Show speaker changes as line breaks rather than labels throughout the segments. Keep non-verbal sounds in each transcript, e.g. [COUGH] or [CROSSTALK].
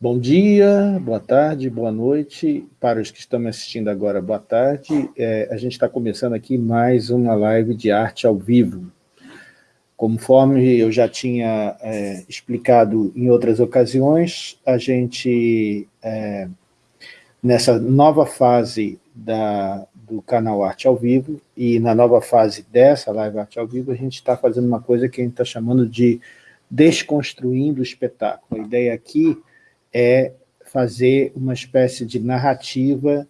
Bom dia, boa tarde, boa noite. Para os que estão me assistindo agora, boa tarde. É, a gente está começando aqui mais uma live de arte ao vivo. Conforme eu já tinha é, explicado em outras ocasiões, a gente, é, nessa nova fase da, do canal Arte ao Vivo, e na nova fase dessa live Arte ao Vivo, a gente está fazendo uma coisa que a gente está chamando de desconstruindo o espetáculo. A ideia aqui é fazer uma espécie de narrativa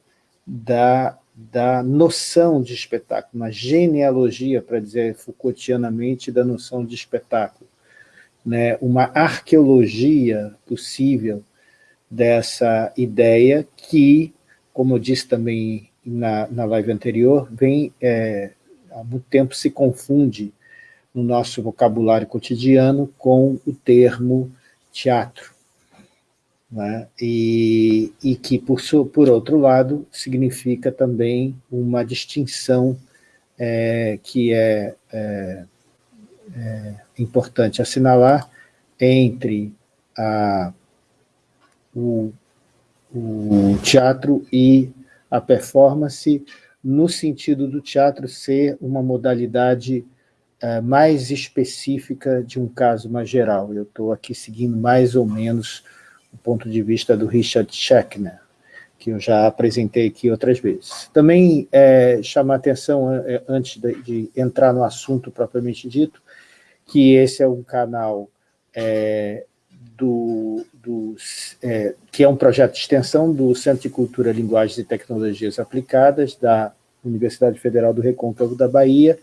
da, da noção de espetáculo, uma genealogia, para dizer Foucaultianamente, da noção de espetáculo. Né? Uma arqueologia possível dessa ideia que, como eu disse também na, na live anterior, vem é, há muito tempo se confunde no nosso vocabulário cotidiano com o termo teatro né? e, e que, por, por outro lado, significa também uma distinção é, que é, é, é, importante assinalar entre a, o, o teatro e a performance, no sentido do teatro ser uma modalidade é, mais específica de um caso mais geral. Eu estou aqui seguindo mais ou menos o ponto de vista do Richard Schechner, que eu já apresentei aqui outras vezes. Também é, chamar atenção, é, antes de, de, entrar no assunto propriamente dito, que esse é um canal é, do, do é, que é um projeto de extensão do Centro de Cultura, Linguagens e Tecnologias Aplicadas da Universidade Federal do Recôncavo da Bahia,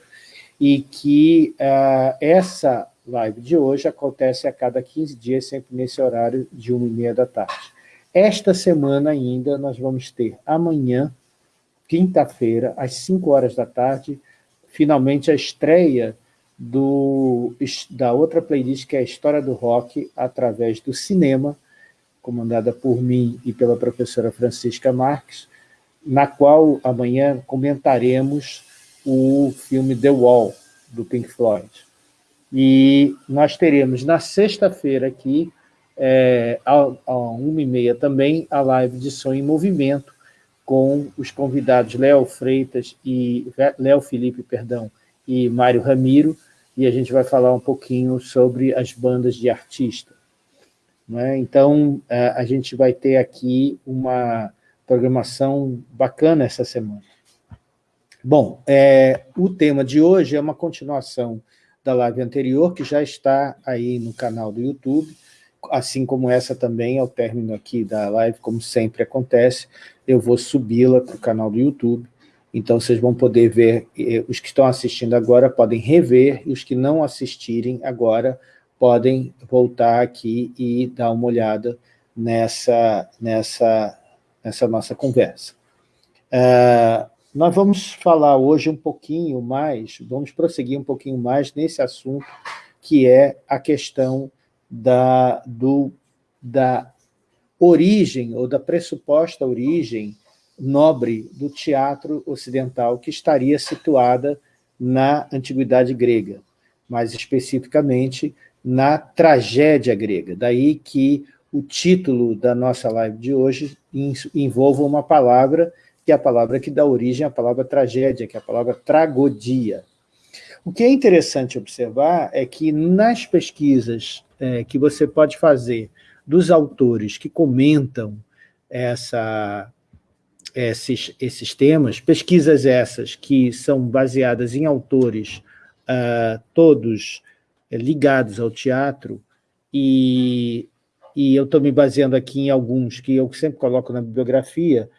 e que uh, essa live de hoje acontece a cada 15 dias, sempre nesse horário de 1 e meia da tarde. Esta semana ainda nós vamos ter amanhã, quinta-feira, às 5 horas da tarde, finalmente a estreia do, da outra playlist, que é a História do Rock, através do cinema, comandada por mim e pela professora Francisca Marques, na qual amanhã comentaremos o filme The Wall, do Pink Floyd. E nós teremos na sexta-feira aqui, é, uma e meia também, a live de Som em Movimento, com os convidados Léo Freitas e Léo Felipe, perdão, e Mário Ramiro, e a gente vai falar um pouquinho sobre as bandas de artista. É? Então, é, a gente vai ter aqui uma programação bacana essa semana. Bom, é, o tema de hoje é uma continuação da live anterior, que já está aí no canal do YouTube, assim como essa também, ao término aqui da live, como sempre acontece, eu vou subi-la para o canal do YouTube, então vocês vão poder ver, os que estão assistindo agora podem rever, e os que não assistirem agora podem voltar aqui e dar uma olhada nessa, nessa, nessa nossa conversa. Uh, nós vamos falar hoje um pouquinho mais, vamos prosseguir um pouquinho mais nesse assunto, que é a questão da, do, da origem, ou da pressuposta origem nobre do teatro ocidental, que estaria situada na Antiguidade grega, mais especificamente na tragédia grega. Daí que o título da nossa live de hoje envolva uma palavra que é a palavra que dá origem à palavra tragédia, que é a palavra tragodia. O que é interessante observar é que nas pesquisas é, que você pode fazer dos autores que comentam essa, esses, esses temas, pesquisas essas que são baseadas em autores uh, todos é, ligados ao teatro, e, e eu estou me baseando aqui em alguns que eu sempre coloco na bibliografia,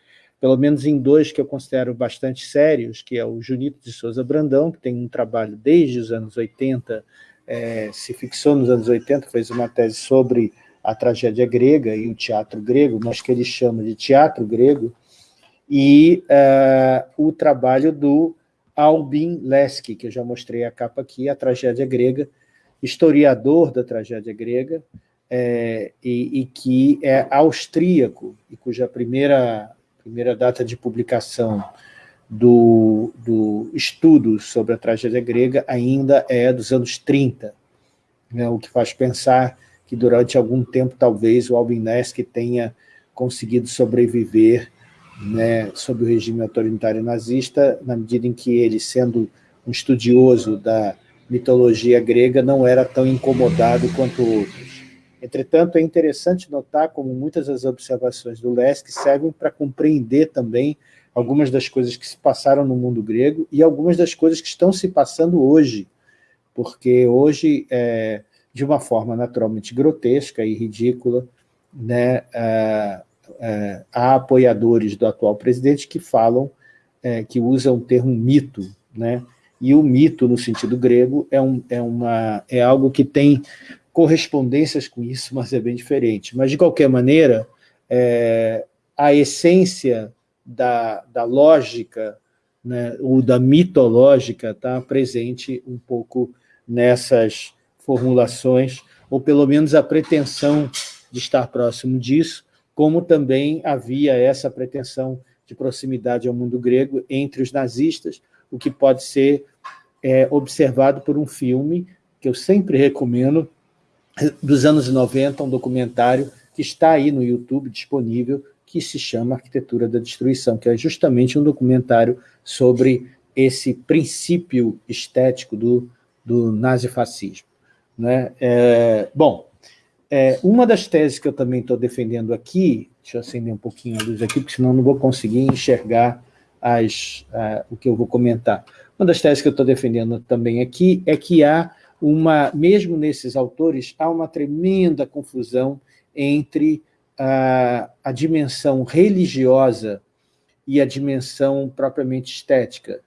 pelo menos em dois que eu considero bastante sérios, que é o Junito de Souza Brandão, que tem um trabalho desde os anos 80, é, se fixou nos anos 80, fez uma tese sobre a tragédia grega e o teatro grego, mas que ele chama de teatro grego, e é, o trabalho do Albin Lesky, que eu já mostrei a capa aqui, a tragédia grega, historiador da tragédia grega, é, e, e, que é austríaco, e cuja primeira primeira data de publicação do, do estudo sobre a tragédia grega ainda é dos anos 30, né, o que faz pensar que durante algum tempo, talvez, o Albinesque tenha conseguido sobreviver né, sob o regime autoritário nazista, na medida em que ele, sendo um estudioso da mitologia grega, não era tão incomodado quanto outros. Entretanto, é interessante notar como muitas das observações do Lesk servem para compreender também algumas das coisas que se passaram no mundo grego e algumas das coisas que estão se passando hoje, porque hoje, é, de uma forma naturalmente grotesca e ridícula, né, é, é, há apoiadores do atual presidente que falam, é, que usam o termo mito, né? e o mito, no sentido grego, é, um, é, uma, é algo que tem correspondências com isso, mas é bem diferente. Mas, de qualquer maneira, é, a essência da, da lógica, né, ou da mitológica, está presente um pouco nessas formulações, ou pelo menos a pretensão de estar próximo disso, como também havia essa pretensão de proximidade ao mundo grego entre os nazistas, o que pode ser é, observado por um filme que eu sempre recomendo, dos anos 90, um documentário que está aí no YouTube disponível, que se chama Arquitetura da Destruição, que é justamente um documentário sobre esse princípio estético do, do nazifascismo. Né? É, bom, é, uma das teses que eu também estou defendendo aqui, deixa eu acender um pouquinho a luz aqui, porque senão não vou conseguir enxergar as, uh, o que eu vou comentar. Uma das teses que eu estou defendendo também aqui é que há uma, mesmo nesses autores, há uma tremenda confusão entre a, a dimensão religiosa e a dimensão propriamente estética.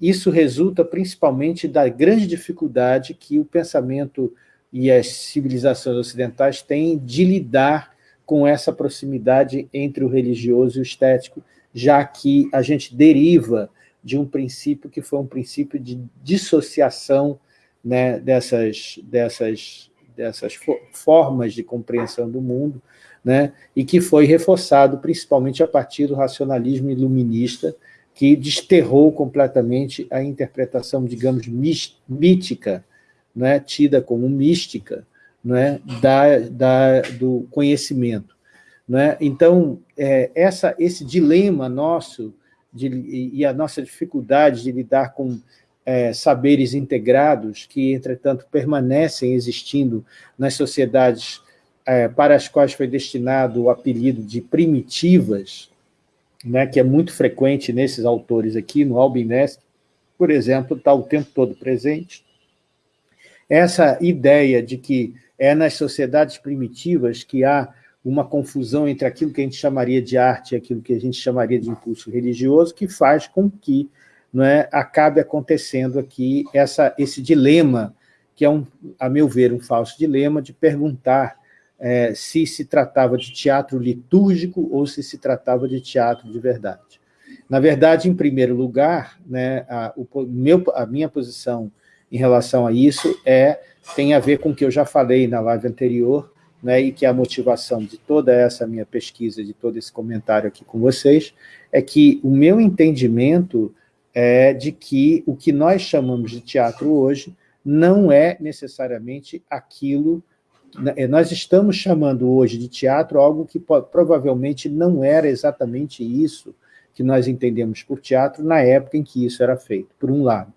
Isso resulta principalmente da grande dificuldade que o pensamento e as civilizações ocidentais têm de lidar com essa proximidade entre o religioso e o estético, já que a gente deriva de um princípio que foi um princípio de dissociação né, dessas, dessas, dessas formas de compreensão do mundo, né, e que foi reforçado principalmente a partir do racionalismo iluminista, que desterrou completamente a interpretação, digamos, mítica né, tida como mística né, da, da, do conhecimento. Né? Então, é, essa, esse dilema nosso de, e a nossa dificuldade de lidar com é, saberes integrados que, entretanto, permanecem existindo nas sociedades é, para as quais foi destinado o apelido de primitivas, né, que é muito frequente nesses autores aqui, no Albinesque, por exemplo, está o tempo todo presente, essa ideia de que é nas sociedades primitivas que há uma confusão entre aquilo que a gente chamaria de arte e aquilo que a gente chamaria de impulso religioso, que faz com que é, acabe acontecendo aqui essa, esse dilema, que é, um, a meu ver, um falso dilema, de perguntar é, se se tratava de teatro litúrgico ou se se tratava de teatro de verdade. Na verdade, em primeiro lugar, né, a, o, meu, a minha posição em relação a isso é, tem a ver com o que eu já falei na live anterior, né, e que é a motivação de toda essa minha pesquisa, de todo esse comentário aqui com vocês, é que o meu entendimento é de que o que nós chamamos de teatro hoje não é necessariamente aquilo... Né, nós estamos chamando hoje de teatro algo que provavelmente não era exatamente isso que nós entendemos por teatro na época em que isso era feito, por um lado.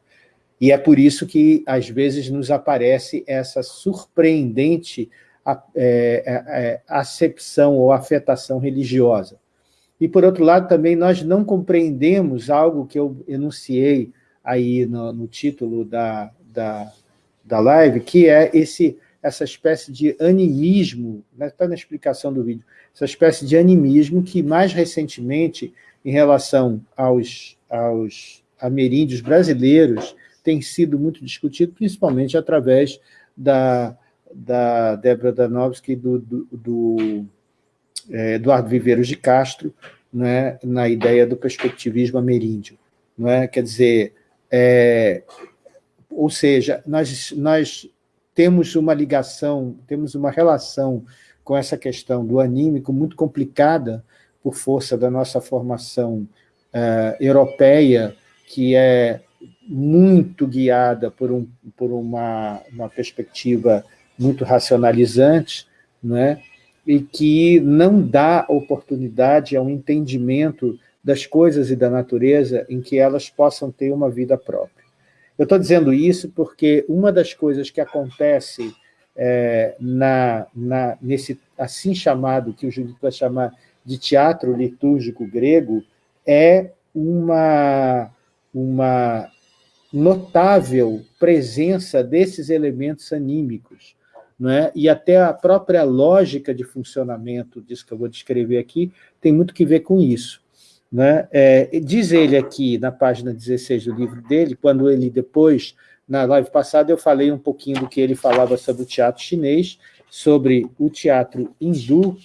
E é por isso que, às vezes, nos aparece essa surpreendente é, é, é, acepção ou afetação religiosa. E, por outro lado, também nós não compreendemos algo que eu enunciei aí no, no título da, da, da live, que é esse, essa espécie de animismo, está né, tá na explicação do vídeo, essa espécie de animismo que, mais recentemente, em relação aos, aos ameríndios brasileiros, tem sido muito discutido, principalmente através da, da Débora Danowski e do, do, do Eduardo Viveiros de Castro, né, na ideia do perspectivismo ameríndio. Não é? Quer dizer, é, ou seja, nós, nós temos uma ligação, temos uma relação com essa questão do anímico muito complicada por força da nossa formação uh, europeia, que é muito guiada por, um, por uma, uma perspectiva muito racionalizantes, né? E que não dá oportunidade ao entendimento das coisas e da natureza em que elas possam ter uma vida própria. Eu estou dizendo isso porque uma das coisas que acontece é, na, na, nesse assim chamado, que o Judito vai chamar de teatro litúrgico grego, é uma, uma notável presença desses elementos anímicos, né? e até a própria lógica de funcionamento disso que eu vou descrever aqui tem muito que ver com isso. Né? É, diz ele aqui, na página 16 do livro dele, quando ele depois, na live passada, eu falei um pouquinho do que ele falava sobre o teatro chinês, sobre o teatro hindu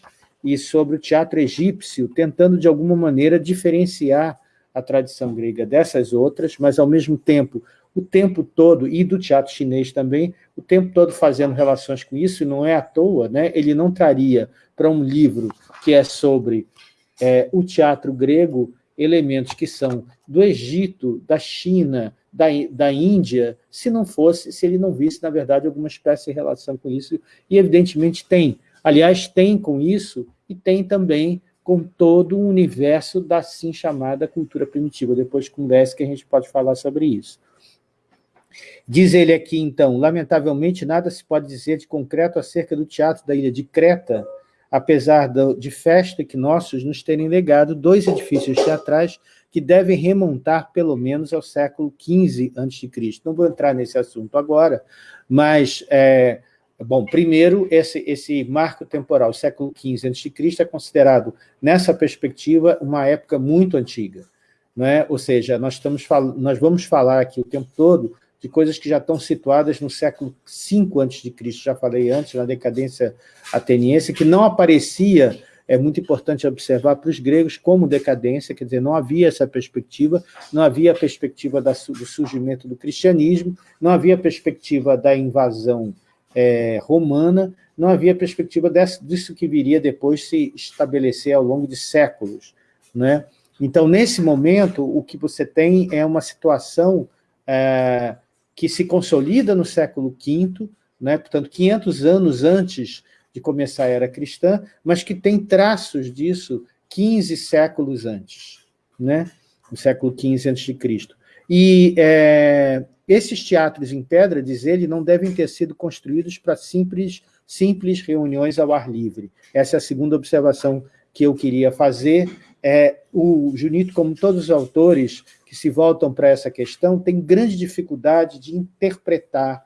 e sobre o teatro egípcio, tentando, de alguma maneira, diferenciar a tradição grega dessas outras, mas, ao mesmo tempo, o tempo todo, e do teatro chinês também, o tempo todo fazendo relações com isso, e não é à toa, né? ele não traria para um livro que é sobre é, o teatro grego elementos que são do Egito, da China, da, da Índia, se não fosse, se ele não visse, na verdade, alguma espécie de relação com isso, e evidentemente tem. Aliás, tem com isso, e tem também com todo o universo da assim chamada cultura primitiva. Depois conversa que a gente pode falar sobre isso. Diz ele aqui, então, lamentavelmente nada se pode dizer de concreto acerca do teatro da ilha de Creta, apesar de Festa que nossos nos terem legado dois edifícios teatrais que devem remontar pelo menos ao século XV a.C. Não vou entrar nesse assunto agora, mas, é, bom, primeiro, esse, esse marco temporal, século XV a.C., é considerado, nessa perspectiva, uma época muito antiga. Né? Ou seja, nós, estamos, nós vamos falar aqui o tempo todo de coisas que já estão situadas no século V a.C., já falei antes, na decadência ateniense, que não aparecia, é muito importante observar para os gregos como decadência, quer dizer, não havia essa perspectiva, não havia a perspectiva do surgimento do cristianismo, não havia a perspectiva da invasão é, romana, não havia perspectiva desse, disso que viria depois se estabelecer ao longo de séculos. Né? Então, nesse momento, o que você tem é uma situação é, que se consolida no século V, né, portanto, 500 anos antes de começar a era cristã, mas que tem traços disso 15 séculos antes, né, no século XV a.C. E é, esses teatros em pedra, diz ele, não devem ter sido construídos para simples, simples reuniões ao ar livre. Essa é a segunda observação que eu queria fazer. É, o Junito, como todos os autores, que se voltam para essa questão têm grande dificuldade de interpretar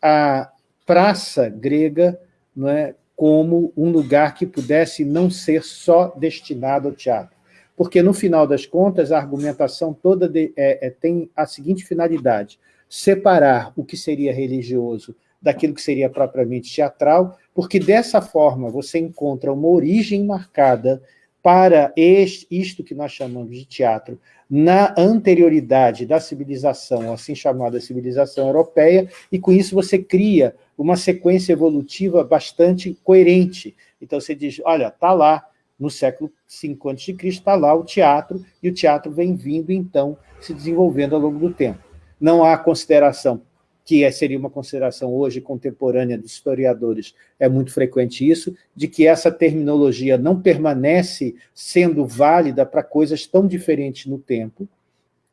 a praça grega não é, como um lugar que pudesse não ser só destinado ao teatro. Porque, no final das contas, a argumentação toda de, é, é, tem a seguinte finalidade, separar o que seria religioso daquilo que seria propriamente teatral, porque dessa forma você encontra uma origem marcada para este, isto que nós chamamos de teatro, na anterioridade da civilização, assim chamada civilização europeia, e com isso você cria uma sequência evolutiva bastante coerente. Então você diz, olha, está lá, no século V a.C., está lá o teatro, e o teatro vem vindo, então, se desenvolvendo ao longo do tempo. Não há consideração que é, seria uma consideração hoje contemporânea dos historiadores, é muito frequente isso, de que essa terminologia não permanece sendo válida para coisas tão diferentes no tempo,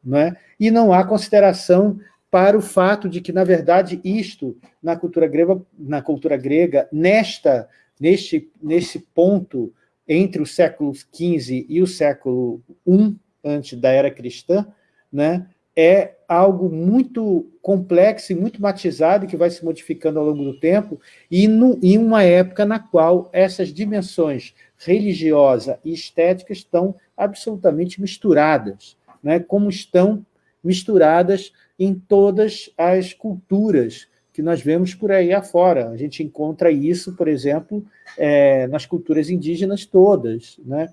não é? e não há consideração para o fato de que, na verdade, isto, na cultura grega, na cultura grega nesta, neste, nesse ponto entre o século XV e o século I, antes da era cristã, né, é algo muito complexo e muito matizado, que vai se modificando ao longo do tempo, e no, em uma época na qual essas dimensões religiosa e estética estão absolutamente misturadas, né? como estão misturadas em todas as culturas que nós vemos por aí afora. A gente encontra isso, por exemplo, é, nas culturas indígenas todas, né?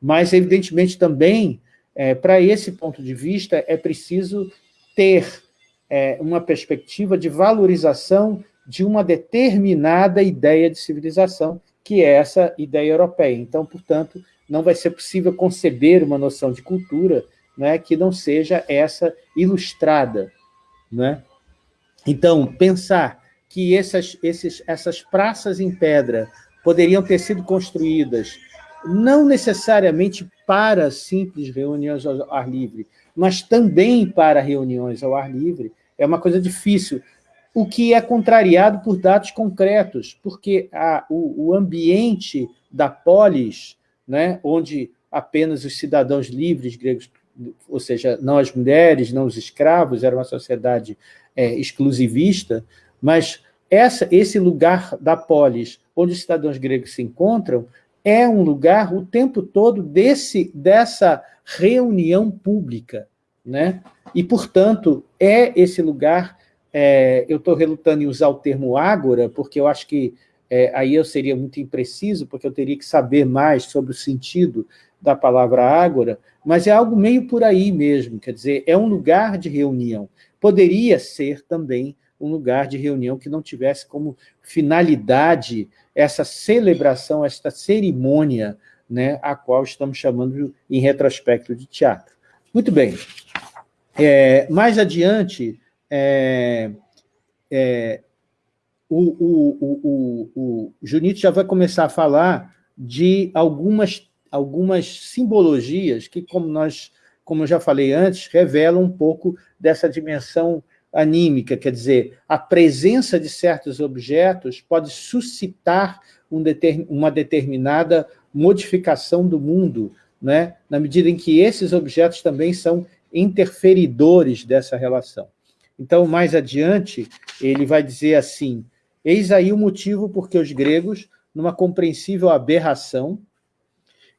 mas, evidentemente, também é, Para esse ponto de vista, é preciso ter é, uma perspectiva de valorização de uma determinada ideia de civilização, que é essa ideia europeia. Então, portanto, não vai ser possível conceber uma noção de cultura né, que não seja essa ilustrada. Né? Então, pensar que essas, esses, essas praças em pedra poderiam ter sido construídas não necessariamente para simples reuniões ao ar livre, mas também para reuniões ao ar livre, é uma coisa difícil, o que é contrariado por dados concretos, porque a, o, o ambiente da polis, né, onde apenas os cidadãos livres gregos, ou seja, não as mulheres, não os escravos, era uma sociedade é, exclusivista, mas essa, esse lugar da polis, onde os cidadãos gregos se encontram, é um lugar o tempo todo desse, dessa reunião pública. Né? E, portanto, é esse lugar... É, eu estou relutando em usar o termo ágora, porque eu acho que é, aí eu seria muito impreciso, porque eu teria que saber mais sobre o sentido da palavra ágora, mas é algo meio por aí mesmo, quer dizer, é um lugar de reunião. Poderia ser também um lugar de reunião que não tivesse como finalidade essa celebração, esta cerimônia, né, a qual estamos chamando em retrospecto de teatro. Muito bem. É, mais adiante, é, é, o, o, o, o, Junito já vai começar a falar de algumas, algumas simbologias que, como, nós, como eu já falei antes, revelam um pouco dessa dimensão anímica, quer dizer, a presença de certos objetos pode suscitar um deter, uma determinada modificação do mundo, né? na medida em que esses objetos também são interferidores dessa relação. Então, mais adiante, ele vai dizer assim, eis aí o motivo porque os gregos, numa compreensível aberração,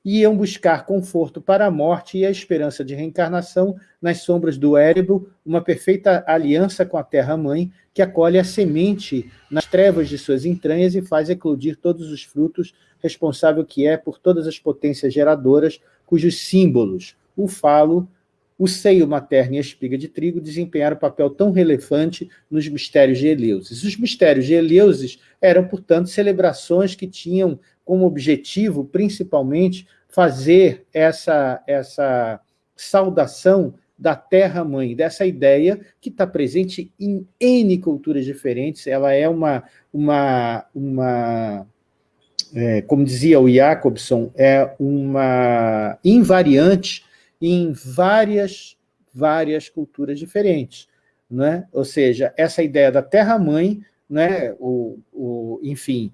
iam buscar conforto para a morte e a esperança de reencarnação nas sombras do Érebo, uma perfeita aliança com a terra-mãe, que acolhe a semente nas trevas de suas entranhas e faz eclodir todos os frutos, responsável que é por todas as potências geradoras, cujos símbolos, o falo, o seio materno e a espiga de trigo desempenharam papel tão relevante nos mistérios de Eleusis. Os mistérios de Eleusis eram, portanto, celebrações que tinham como objetivo, principalmente, fazer essa, essa saudação da terra-mãe, dessa ideia que está presente em N culturas diferentes, ela é uma, uma, uma é, como dizia o Jacobson, é uma invariante em várias, várias culturas diferentes. Né? Ou seja, essa ideia da terra-mãe, né? o, o, enfim,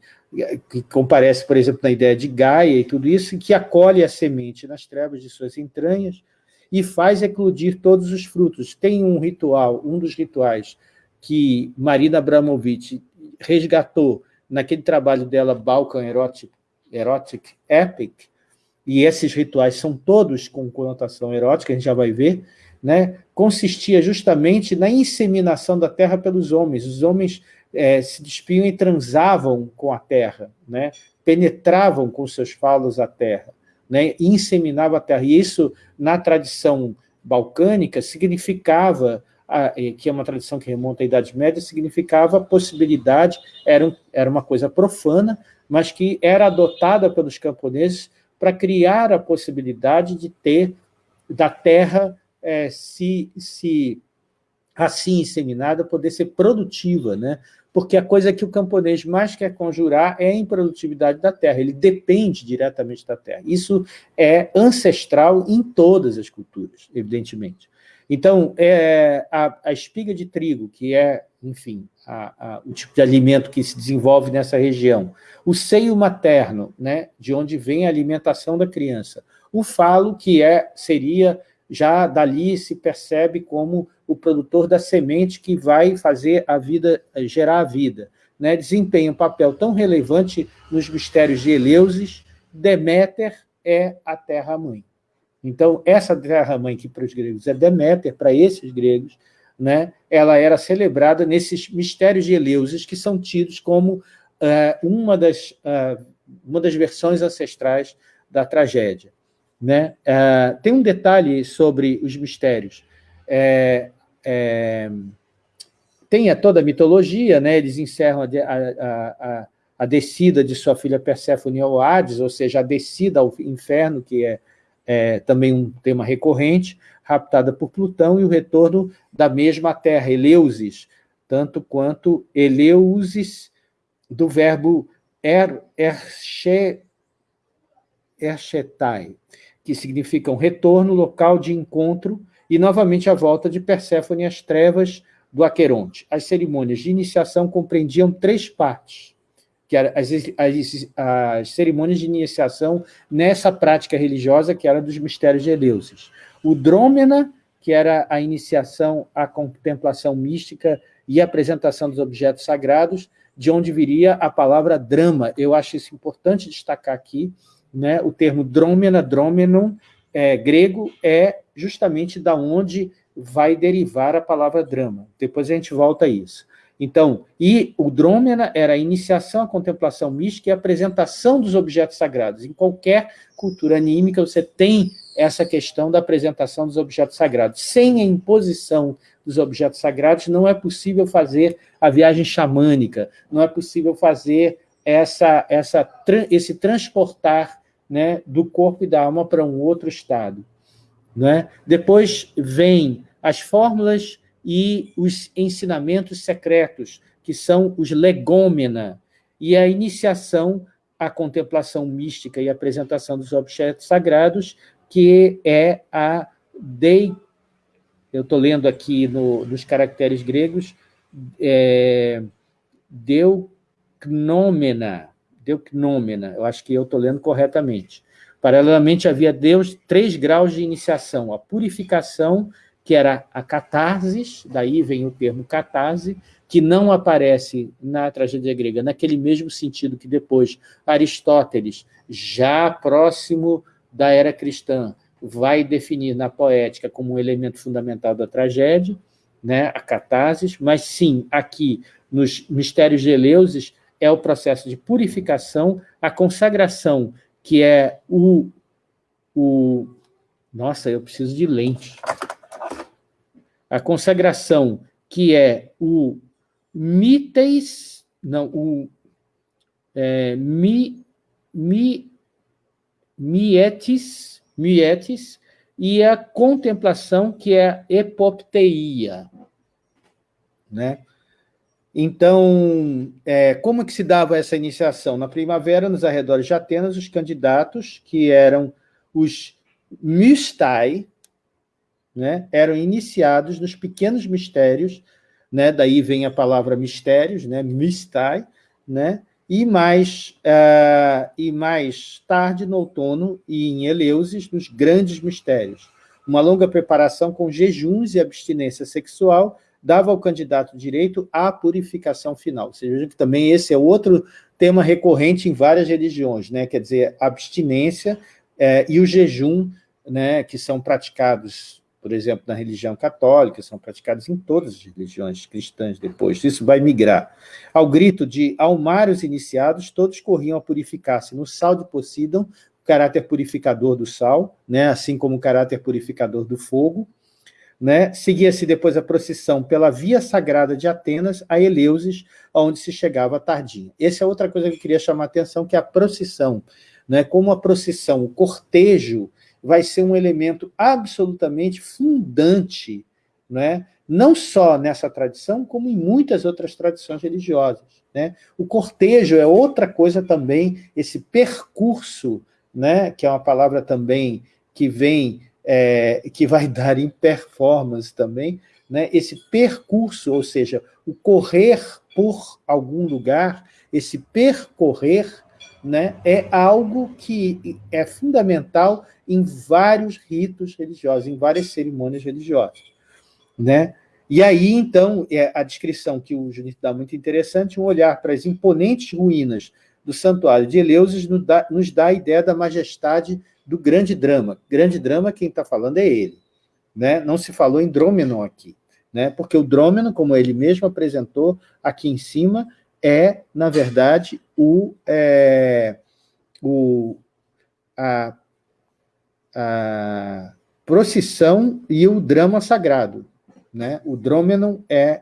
que comparece, por exemplo, na ideia de Gaia e tudo isso, que acolhe a semente nas trevas de suas entranhas e faz eclodir todos os frutos. Tem um ritual, um dos rituais que Marina Abramovic resgatou naquele trabalho dela, Balkan Erotic, Erotic Epic, e esses rituais são todos com conotação erótica, a gente já vai ver, né? consistia justamente na inseminação da terra pelos homens. Os homens é, se despiam e transavam com a terra, né? penetravam com seus falos a terra, né? inseminavam a terra. E isso, na tradição balcânica, significava, que é uma tradição que remonta à Idade Média, significava a possibilidade, era, era uma coisa profana, mas que era adotada pelos camponeses para criar a possibilidade de ter da terra é, se, se assim inseminada poder ser produtiva, né? porque a coisa que o camponês mais quer conjurar é a improdutividade da terra, ele depende diretamente da terra. Isso é ancestral em todas as culturas, evidentemente. Então, é, a, a espiga de trigo, que é, enfim, a, a, o tipo de alimento que se desenvolve nessa região, o seio materno, né, de onde vem a alimentação da criança, o falo, que é, seria, já dali se percebe como o produtor da semente que vai fazer a vida, gerar a vida. Né? Desempenha um papel tão relevante nos mistérios de Eleusis, Deméter é a terra-mãe. Então, essa terra-mãe que para os gregos é Deméter, para esses gregos, né, ela era celebrada nesses mistérios de Eleusis, que são tidos como uh, uma, das, uh, uma das versões ancestrais da tragédia. Né? Uh, tem um detalhe sobre os mistérios. É, é, tem toda a mitologia, né? eles encerram a, a, a, a descida de sua filha Perséfone ao Hades, ou seja, a descida ao inferno, que é, é também um tema recorrente, raptada por Plutão, e o retorno da mesma terra, Eleusis, tanto quanto eleusis, do verbo er, erche, erchetai, que significa um retorno, local de encontro, e novamente a volta de Perséfone às trevas do Aqueronte. As cerimônias de iniciação compreendiam três partes, que eram as, as, as cerimônias de iniciação nessa prática religiosa que era dos mistérios de Eleusis. O drômena, que era a iniciação à contemplação mística e apresentação dos objetos sagrados, de onde viria a palavra drama. Eu acho isso importante destacar aqui, né? o termo drômena, drômenon, é, grego, é justamente da onde vai derivar a palavra drama. Depois a gente volta a isso. Então, e o drômena era a iniciação à contemplação mística e a apresentação dos objetos sagrados. Em qualquer cultura anímica, você tem essa questão da apresentação dos objetos sagrados. Sem a imposição dos objetos sagrados, não é possível fazer a viagem xamânica, não é possível fazer essa, essa, esse transportar né, do corpo e da alma para um outro estado. Né? Depois vem as fórmulas e os ensinamentos secretos, que são os legômena, e a iniciação à contemplação mística e apresentação dos objetos sagrados, que é a dei, eu estou lendo aqui no, nos caracteres gregos, é, deucnômena, deucnômena, eu acho que eu estou lendo corretamente. Paralelamente, havia Deus três graus de iniciação, a purificação, que era a catarse, daí vem o termo catarse, que não aparece na tragédia grega, naquele mesmo sentido que depois Aristóteles, já próximo da era cristã, vai definir na poética como um elemento fundamental da tragédia, né, a catarse, mas sim, aqui, nos mistérios de Eleusis, é o processo de purificação, a consagração, que é o... o nossa, eu preciso de lente. A consagração, que é o mites, não, o é, mi, mi, mietis, mietis, e a contemplação, que é a epopteia. Né? Então, é, como que se dava essa iniciação? Na primavera, nos arredores de Atenas, os candidatos, que eram os mystai, né, eram iniciados nos pequenos mistérios, né, daí vem a palavra mistérios, né, mistai, né, e mais, uh, e mais tarde, no outono, e em Eleusis, nos grandes mistérios. Uma longa preparação com jejuns e abstinência sexual, dava ao candidato direito à purificação final. Ou seja, que também esse é outro tema recorrente em várias religiões, né? quer dizer, abstinência é, e o jejum, né, que são praticados, por exemplo, na religião católica, são praticados em todas as religiões cristãs depois, isso vai migrar. Ao grito de almar os iniciados, todos corriam a purificar-se no sal de Poseidon, o caráter purificador do sal, né, assim como o caráter purificador do fogo, né? Seguia-se depois a procissão pela via sagrada de Atenas a Eleusis, onde se chegava tardinho. Essa é outra coisa que eu queria chamar a atenção, que é a procissão. Né? Como a procissão, o cortejo, vai ser um elemento absolutamente fundante, né? não só nessa tradição, como em muitas outras tradições religiosas. Né? O cortejo é outra coisa também, esse percurso, né? que é uma palavra também que vem é, que vai [LAUGHS] dar em performance também, né, esse percurso, ou seja, o correr por algum lugar, esse percorrer, né, é algo que é fundamental em vários ritos religiosos, em várias cerimônias religiosas. Né? E aí, então, é a descrição que o Junito dá muito interessante, um olhar para as imponentes ruínas do santuário de Eleusis nos dá, nos dá a ideia da majestade do grande drama. Grande drama, quem está falando é ele. Né? Não se falou em Drômenon aqui, né? porque o Drômenon, como ele mesmo apresentou aqui em cima, é, na verdade, o, é, o, a, a procissão e o drama sagrado. Né? O Drômenon é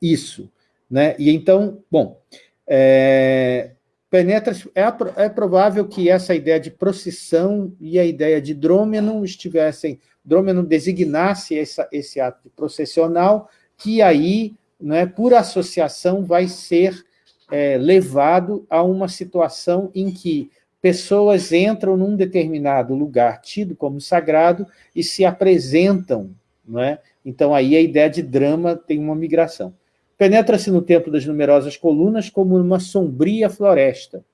isso. Né? E então, bom, é, penetra é, é provável que essa ideia de procissão e a ideia de drômeno estivessem, drômeno designasse essa, esse ato processional, que aí né, por associação, vai ser é, levado a uma situação em que pessoas entram num determinado lugar tido como sagrado e se apresentam. Não é? Então, aí a ideia de drama tem uma migração. Penetra-se no tempo das numerosas colunas como numa sombria floresta.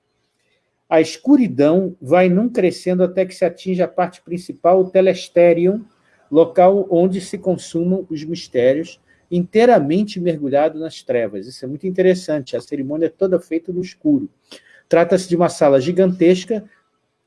A escuridão vai num crescendo até que se atinge a parte principal, o telesterium, local onde se consumam os mistérios, inteiramente mergulhado nas trevas. Isso é muito interessante, a cerimônia é toda feita no escuro. Trata-se de uma sala gigantesca,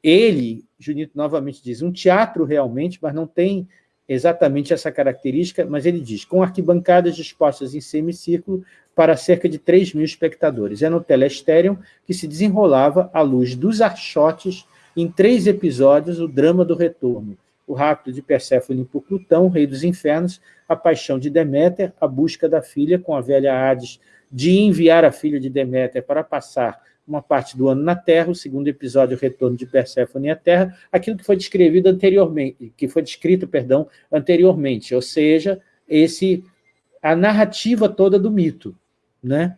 ele, Junito novamente diz, um teatro realmente, mas não tem exatamente essa característica, mas ele diz, com arquibancadas dispostas em semicírculo para cerca de 3 mil espectadores. É no telestérium que se desenrolava, à luz dos archotes, em três episódios, o drama do retorno, o rapto de Perséfone por Plutão, rei dos infernos, a paixão de Deméter, a busca da filha com a velha Hades de enviar a filha de Deméter para passar uma parte do ano na Terra, o segundo episódio, o retorno de Perséfone à Terra, aquilo que foi descrevido anteriormente, que foi descrito, perdão, anteriormente, ou seja, esse a narrativa toda do mito, né?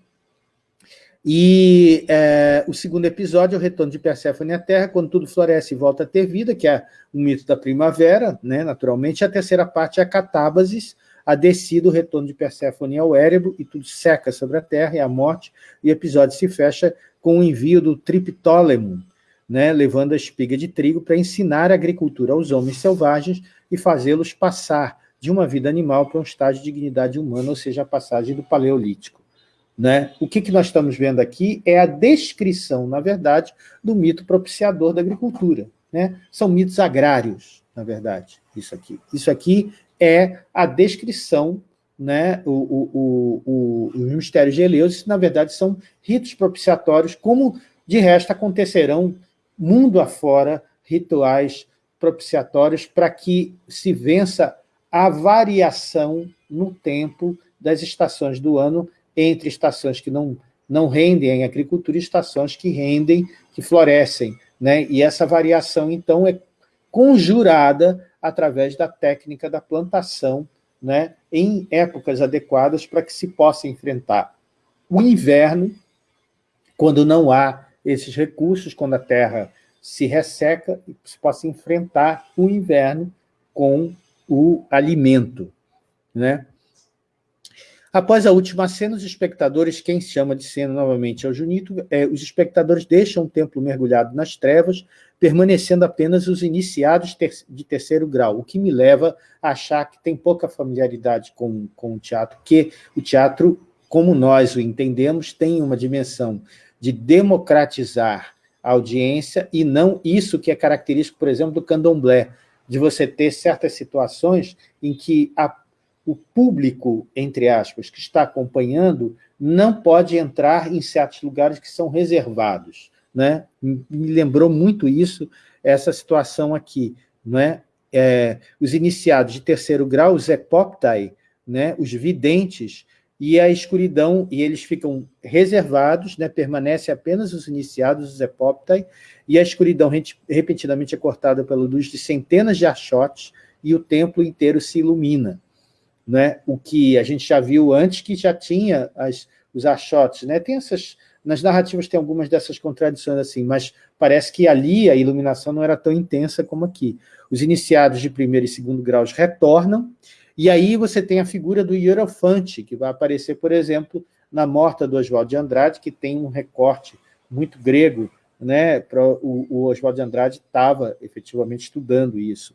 E é, o segundo episódio é o retorno de Perséfone à Terra, quando tudo floresce e volta a ter vida, que é o mito da primavera, né, naturalmente. A terceira parte é a catábasis, a descida, o retorno de Perséfone ao Érebo, e tudo seca sobre a Terra, e a morte, e o episódio se fecha com o envio do Triptólemo, né, levando a espiga de trigo para ensinar a agricultura aos homens selvagens e fazê-los passar de uma vida animal para um estágio de dignidade humana, ou seja, a passagem do Paleolítico. Né? O que, que nós estamos vendo aqui é a descrição, na verdade, do mito propiciador da agricultura. Né? São mitos agrários, na verdade, isso aqui. Isso aqui é a descrição, né? o, o, o, os mistérios de Eleus, na verdade, são ritos propiciatórios, como, de resto, acontecerão mundo afora rituais propiciatórios para que se vença a variação no tempo das estações do ano entre estações que não, não rendem em agricultura e estações que rendem, que florescem. Né? E essa variação, então, é conjurada através da técnica da plantação né, em épocas adequadas para que se possa enfrentar o inverno, quando não há esses recursos, quando a terra se resseca, e se possa enfrentar o inverno com o alimento. Né? Após a última cena, os espectadores, quem chama de cena novamente é o Junito, é, os espectadores deixam o templo mergulhado nas trevas, permanecendo apenas os iniciados ter, de terceiro grau, o que me leva a achar que tem pouca familiaridade com, com o teatro, que o teatro, como nós o entendemos, tem uma dimensão de democratizar a audiência e não isso que é característico, por exemplo, do candomblé, de você ter certas situações em que a o público, entre aspas, que está acompanhando, não pode entrar em certos lugares que são reservados. Né? Me lembrou muito isso, essa situação aqui. Né? É, os iniciados de terceiro grau, os epoptai, né? os videntes, e a escuridão, e eles ficam reservados, né? permanece apenas os iniciados, os epoptai, e a escuridão repentinamente é cortada pela luz de centenas de achotes, e o templo inteiro se ilumina né? o que a gente já viu antes, que já tinha as, os achotes. Né? Tem essas, nas narrativas tem algumas dessas contradições, assim, mas parece que ali a iluminação não era tão intensa como aqui. Os iniciados de primeiro e segundo graus retornam, e aí você tem a figura do hierofante, que vai aparecer, por exemplo, na Morta do Oswaldo de Andrade, que tem um recorte muito grego, né? o, o Oswaldo de Andrade estava efetivamente estudando isso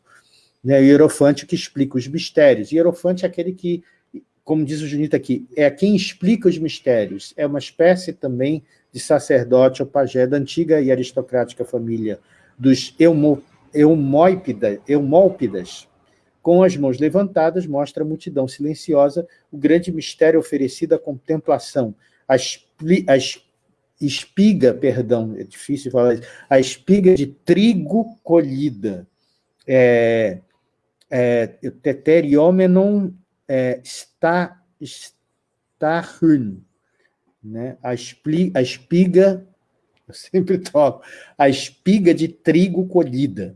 né, Hierofante que explica os mistérios. Hierofante é aquele que, como diz o Junito aqui, é quem explica os mistérios. É uma espécie também de sacerdote ou pajé da antiga e aristocrática família dos Eumópidas. Com as mãos levantadas, mostra a multidão silenciosa o grande mistério oferecido à contemplação, a, a espiga, perdão, é difícil falar isso, a espiga de trigo colhida. É, é, teteriomenon é, está, starhun, né? a, espli, a espiga, [LAUGHS] eu sempre toco, a espiga de trigo colhida.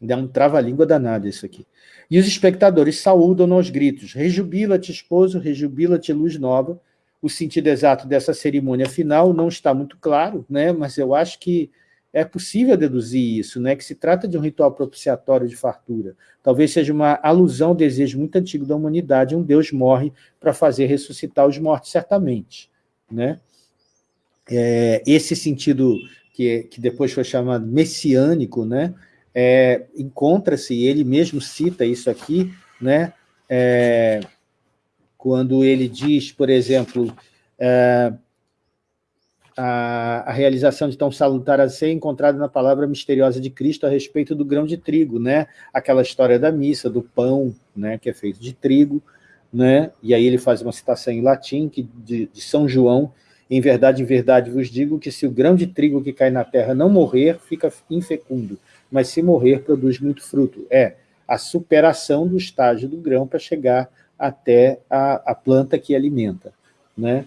Dá um trava-língua danado isso aqui. E os espectadores saúdam aos gritos, rejubila-te, esposo, rejubila-te, luz nova, o sentido exato dessa cerimônia final não está muito claro, né? mas eu acho que é possível deduzir isso, né? que se trata de um ritual propiciatório de fartura. Talvez seja uma alusão ao desejo muito antigo da humanidade, um Deus morre para fazer ressuscitar os mortos, certamente. Né? É, esse sentido que, que depois foi chamado messiânico, né? É, encontra-se, ele mesmo cita isso aqui, né? É, quando ele diz, por exemplo, é, a, a, realização de tão salutar a ser encontrada na palavra misteriosa de Cristo a respeito do grão de trigo, né? aquela história da missa, do pão, né? que é feito de trigo, né? e aí ele faz uma citação em latim que, de, de São João, em verdade, em verdade vos digo que se o grão de trigo que cai na terra não morrer, fica infecundo, mas se morrer, produz muito fruto. É a superação do estágio do grão para chegar até a, a planta que alimenta. Né?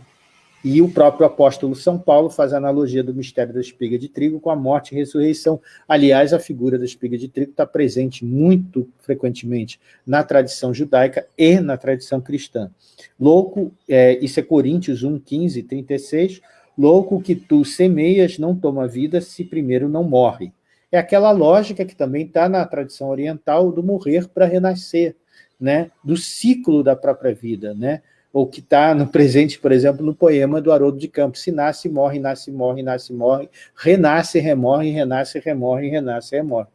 E o próprio apóstolo São Paulo faz a analogia do mistério da espiga de trigo com a morte e ressurreição. Aliás, a figura da espiga de trigo está presente muito frequentemente na tradição judaica e na tradição cristã. Louco, é, isso é Coríntios 1, 15, 36, louco que tu semeias não toma vida se primeiro não morre. É aquela lógica que também está na tradição oriental do morrer para renascer, né? do ciclo da própria vida, né? Ou que está no presente, por exemplo, no poema do Haroldo de Campos, se nasce, morre, nasce, morre, nasce, morre, renasce, remorre, renasce, remorre, renasce, remorre.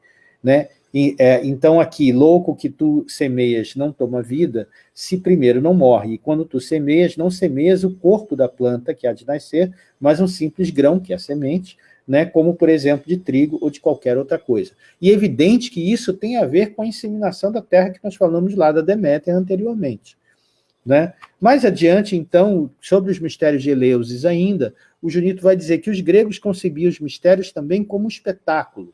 Né? E, é, então aqui, louco que tu semeias não toma vida, se primeiro não morre, e quando tu semeias, não semeias o corpo da planta que há de nascer, mas um simples grão, que é a semente, né, como, por exemplo, de trigo ou de qualquer outra coisa. E é evidente que isso tem a ver com a inseminação da terra que nós falamos lá da Deméter anteriormente. Né? Mais adiante, então, sobre os mistérios de Eleusis ainda, o Junito vai dizer que os gregos concebiam os mistérios também como um espetáculo.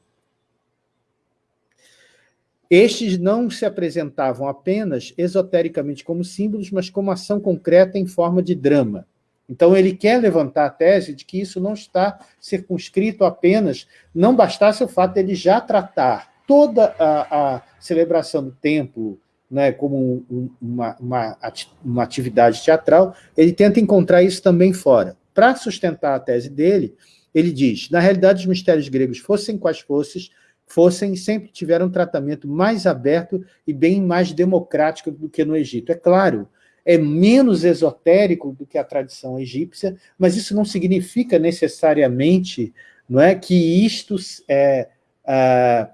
Estes não se apresentavam apenas esotericamente como símbolos, mas como ação concreta em forma de drama. Então, ele quer levantar a tese de que isso não está circunscrito apenas, não bastasse o fato de ele já tratar toda a, a celebração do templo, né, como um, uma, uma, uma atividade teatral, ele tenta encontrar isso também fora. Para sustentar a tese dele, ele diz, na realidade os mistérios gregos, fossem quais fossem, fossem, sempre tiveram um tratamento mais aberto e bem mais democrático do que no Egito. É claro, é menos esotérico do que a tradição egípcia, mas isso não significa necessariamente não é, que isto é, é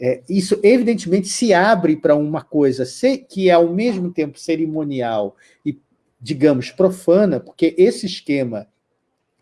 é, isso evidentemente se abre para uma coisa que é ao mesmo tempo cerimonial e, digamos, profana, porque esse esquema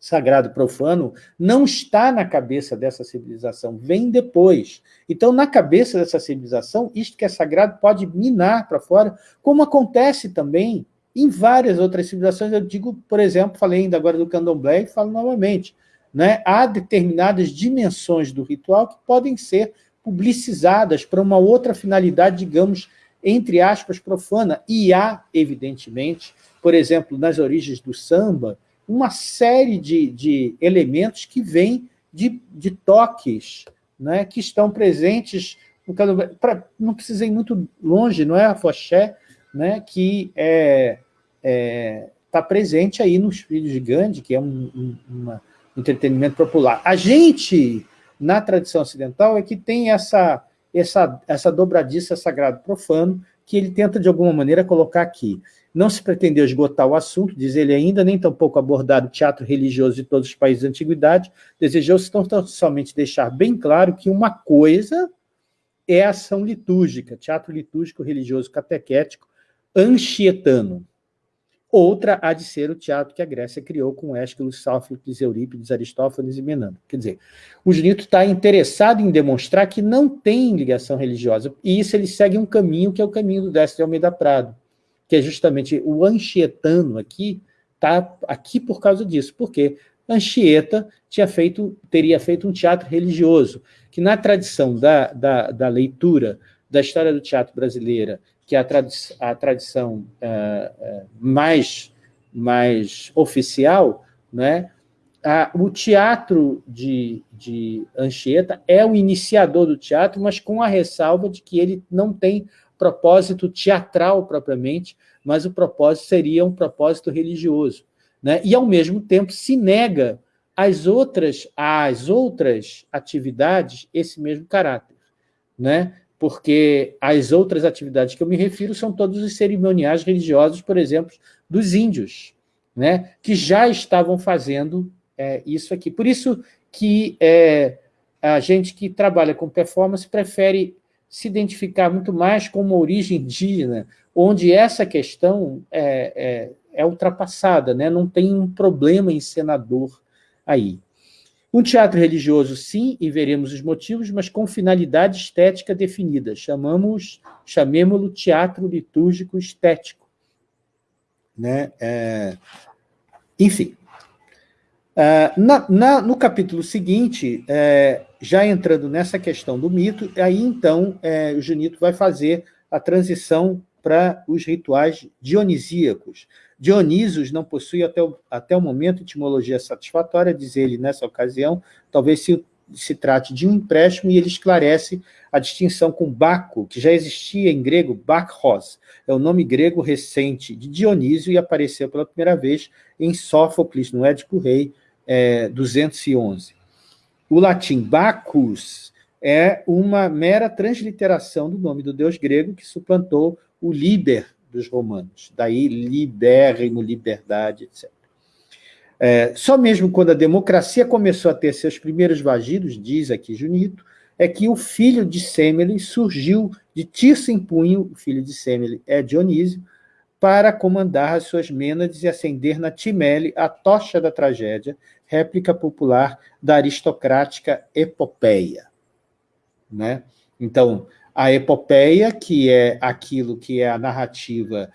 sagrado profano não está na cabeça dessa civilização, vem depois. Então, na cabeça dessa civilização, isto que é sagrado pode minar para fora, como acontece também em várias outras civilizações. Eu digo, por exemplo, falei ainda agora do candomblé e falo novamente, né? há determinadas dimensões do ritual que podem ser publicizadas para uma outra finalidade, digamos, entre aspas, profana. E há, evidentemente, por exemplo, nas origens do samba, uma série de, de elementos que vêm de, de toques, né, que estão presentes, no pra, não precisa ir muito longe, não é a Foché, né, que é, é, está presente aí nos Filhos de Gandhi, que é um, um um entretenimento popular. A gente na tradição ocidental é que tem essa, essa, essa dobradiça sagrado-profano que ele tenta, de alguma maneira, colocar aqui. Não se pretendeu esgotar o assunto, diz ele ainda, nem tampouco abordar o teatro religioso de todos os países da antiguidade, desejou-se tão, tão somente deixar bem claro que uma coisa é a ação litúrgica, teatro litúrgico religioso catequético anchietano, Outra há de ser o teatro que a Grécia criou com Ésquilo, Sófocles, Eurípides, Aristófanes e Menandro. Quer dizer, o Junito está interessado em demonstrar que não tem ligação religiosa, e isso ele segue um caminho que é o caminho do Décio de Almeida Prado, que é justamente o Anchietano aqui, está aqui por causa disso, porque Anchieta tinha feito, teria feito um teatro religioso, que na tradição da, da, da leitura da história do teatro brasileira que a, tradi a tradição é, mais, mais oficial, né, a, o teatro de, de Anchieta é o iniciador do teatro, mas com a ressalva de que ele não tem propósito teatral propriamente, mas o propósito seria um propósito religioso. né? e, ao mesmo tempo, se nega às outras, às outras atividades esse mesmo caráter. Né? Porque as outras atividades que eu me refiro são todos os cerimoniais religiosos, por exemplo, dos índios, né? que já estavam fazendo é, isso aqui. Por isso que é, a gente que trabalha com performance prefere se identificar muito mais com uma origem indígena, onde essa questão é, é, é ultrapassada, né? não tem um problema encenador aí. Um teatro religioso, sim, e veremos os motivos, mas com finalidade estética definida. Chamamos, chamemos-lo teatro litúrgico estético. Né? É... Enfim, Uh, na, na, no capítulo seguinte, é, já entrando nessa questão do mito, aí então é, o Junito vai fazer a transição para os rituais dionisíacos. Dionísios não possui até o, até o momento etimologia satisfatória, diz ele nessa ocasião, talvez se, se trate de um empréstimo, e ele esclarece a distinção com Baco, que já existia em grego, Bakros, é o nome grego recente de Dionísio e apareceu pela primeira vez em Sófocles, no Édipo Rei, é, 211. O latim Bacchus é uma mera transliteração do nome do deus grego que suplantou o liber dos romanos. Daí libérrimo, liberdade, etc. É, só mesmo quando a democracia começou a ter seus primeiros vagidos, diz aqui Junito, é que o filho de Semele surgiu de Tirso em punho, o filho de Semele é Dionísio, para comandar as suas mênades e acender na Timele a tocha da tragédia, réplica popular da aristocrática epopeia. Né? Então, a epopeia, que é aquilo que é a narrativa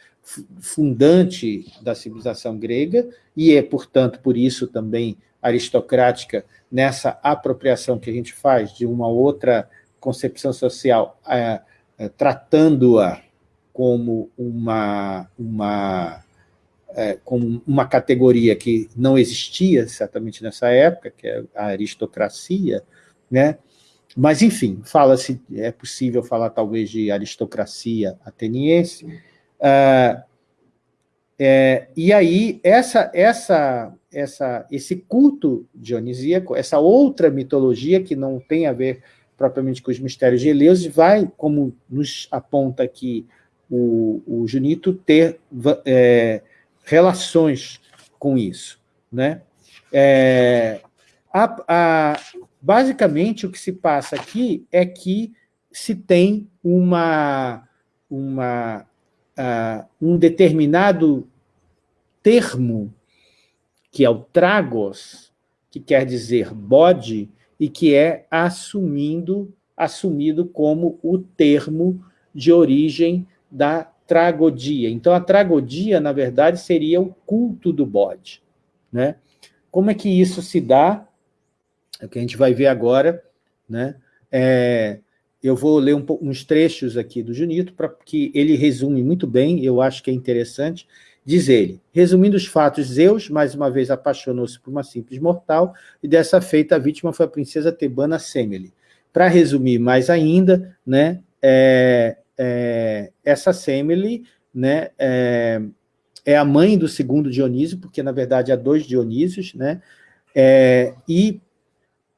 fundante da civilização grega, e é, portanto, por isso também aristocrática nessa apropriação que a gente faz de uma outra concepção social, é, é, tratando-a como uma, uma é, com uma categoria que não existia certamente nessa época, que é a aristocracia, né? Mas, enfim, fala-se, é possível falar talvez de aristocracia ateniense, uh, é, e aí essa, essa, essa, esse culto dionisíaco, essa outra mitologia que não tem a ver propriamente com os mistérios de Eleus, vai, como nos aponta aqui o, o Junito, ter é, relações com isso. Né? É, a, a, basicamente, o que se passa aqui é que se tem uma, uma, uh, um determinado termo, que é o tragos, que quer dizer bode, e que é assumindo, assumido como o termo de origem da tragodia. Então, a tragodia, na verdade, seria o culto do bode. Né? Como é que isso se dá? É o que a gente vai ver agora. Né? É, eu vou ler um, uns trechos aqui do Junito, para que ele resume muito bem, eu acho que é interessante. Diz ele, resumindo os fatos, Zeus, mais uma vez, apaixonou-se por uma simples mortal, e dessa feita a vítima foi a princesa tebana Semele. Para resumir mais ainda, né, é, é, essa Semele né, é, é, a mãe do segundo Dionísio, porque, na verdade, há dois Dionísios, né, é, e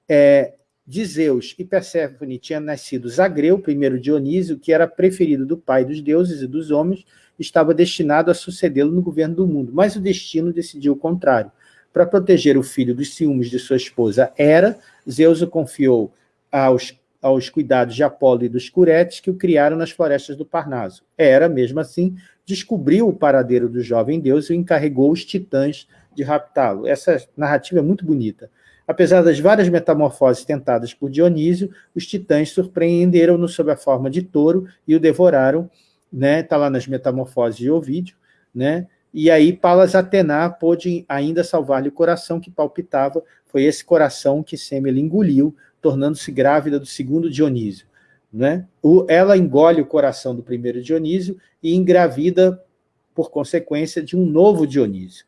é, de Zeus e Perséfone tinha nascido Zagreu, primeiro Dionísio, que era preferido do pai dos deuses e dos homens, estava destinado a sucedê-lo no governo do mundo, mas o destino decidiu o contrário. Para proteger o filho dos ciúmes de sua esposa Hera, Zeus o confiou aos aos cuidados de Apolo e dos Curetes que o criaram nas florestas do Parnaso. Era, mesmo assim, descobriu o paradeiro do jovem deus e encarregou os titãs de raptá-lo. Essa narrativa é muito bonita. Apesar das várias metamorfoses tentadas por Dionísio, os titãs surpreenderam-no sob a forma de touro e o devoraram, né? Está lá nas metamorfoses de Ovídio, né? E aí Palas Atena pôde ainda salvar-lhe o coração que palpitava. Foi esse coração que Semele engoliu tornando-se grávida do segundo Dionísio. Né? O, ela engole o coração do primeiro Dionísio e engravida, por consequência, de um novo Dionísio.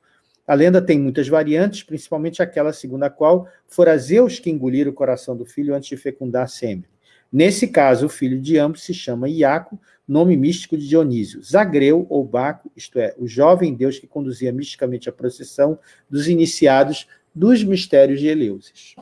A lenda tem muitas variantes, principalmente aquela segundo a qual fora Zeus que engolir o coração do filho antes de fecundar Semele. Nesse caso, o filho de ambos se chama Iaco, nome místico de Dionísio. Zagreu, ou Baco, isto é, o jovem deus que conduzia misticamente a procissão dos iniciados dos mistérios de Eleusis.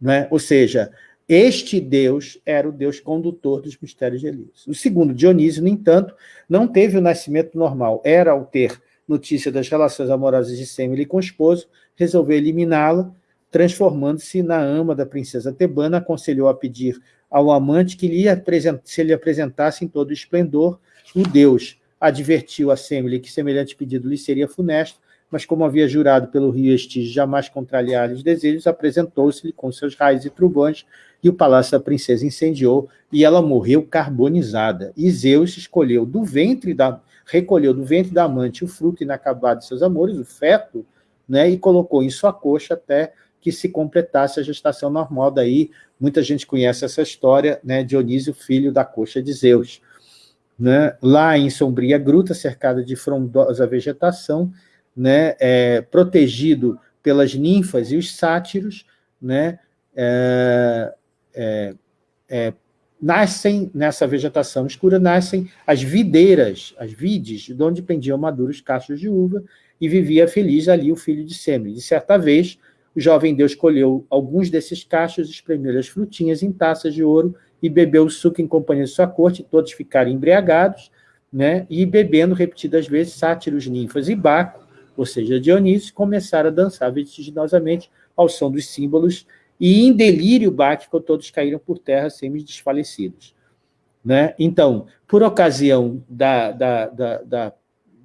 Né? Ou seja, este Deus era o Deus condutor dos mistérios de Eleusis. O segundo, Dionísio, no entanto, não teve o nascimento normal. Era, ao ter notícia das relações amorosas de Semele com o esposo, resolveu eliminá-la, transformando-se na ama da princesa Tebana, aconselhou a pedir ao amante que lhe se lhe apresentasse em todo o esplendor o Deus. Advertiu a Semele que semelhante pedido lhe seria funesto, mas como havia jurado pelo rio Estige jamais contrariar os desejos, apresentou-se-lhe com seus raios e trovões, e o palácio da princesa incendiou, e ela morreu carbonizada. E Zeus escolheu do ventre da, recolheu do ventre da amante o fruto inacabado de seus amores, o feto, né, e colocou em sua coxa até que se completasse a gestação normal. Daí, muita gente conhece essa história, né, Dionísio, filho da coxa de Zeus. Né? Lá em sombria gruta, cercada de frondosa vegetação, né, é, protegido pelas ninfas e os sátiros, né, é, é, é nascem, nessa vegetação escura, nascem as videiras, as vides, de onde pendiam maduros cachos de uva, e vivia feliz ali o filho de Semele. De certa vez, o jovem Deus colheu alguns desses cachos, espremeu as frutinhas em taças de ouro e bebeu o suco em companhia de sua corte, todos ficaram embriagados, né? e bebendo repetidas vezes sátiros, ninfas e Baco, ou seja, Dionísio, começaram a dançar vertiginosamente ao som dos símbolos e em delírio báquico todos caíram por terra semi-desfalecidos. Né? Então, por ocasião da, da, da,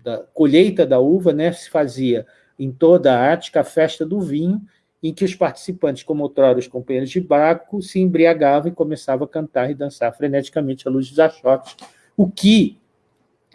da, colheita da uva, né, se fazia em toda a Ática a festa do vinho, em que os participantes, como outrora os companheiros de Baco, se embriagavam e começavam a cantar e dançar freneticamente à luz dos achotes, o que,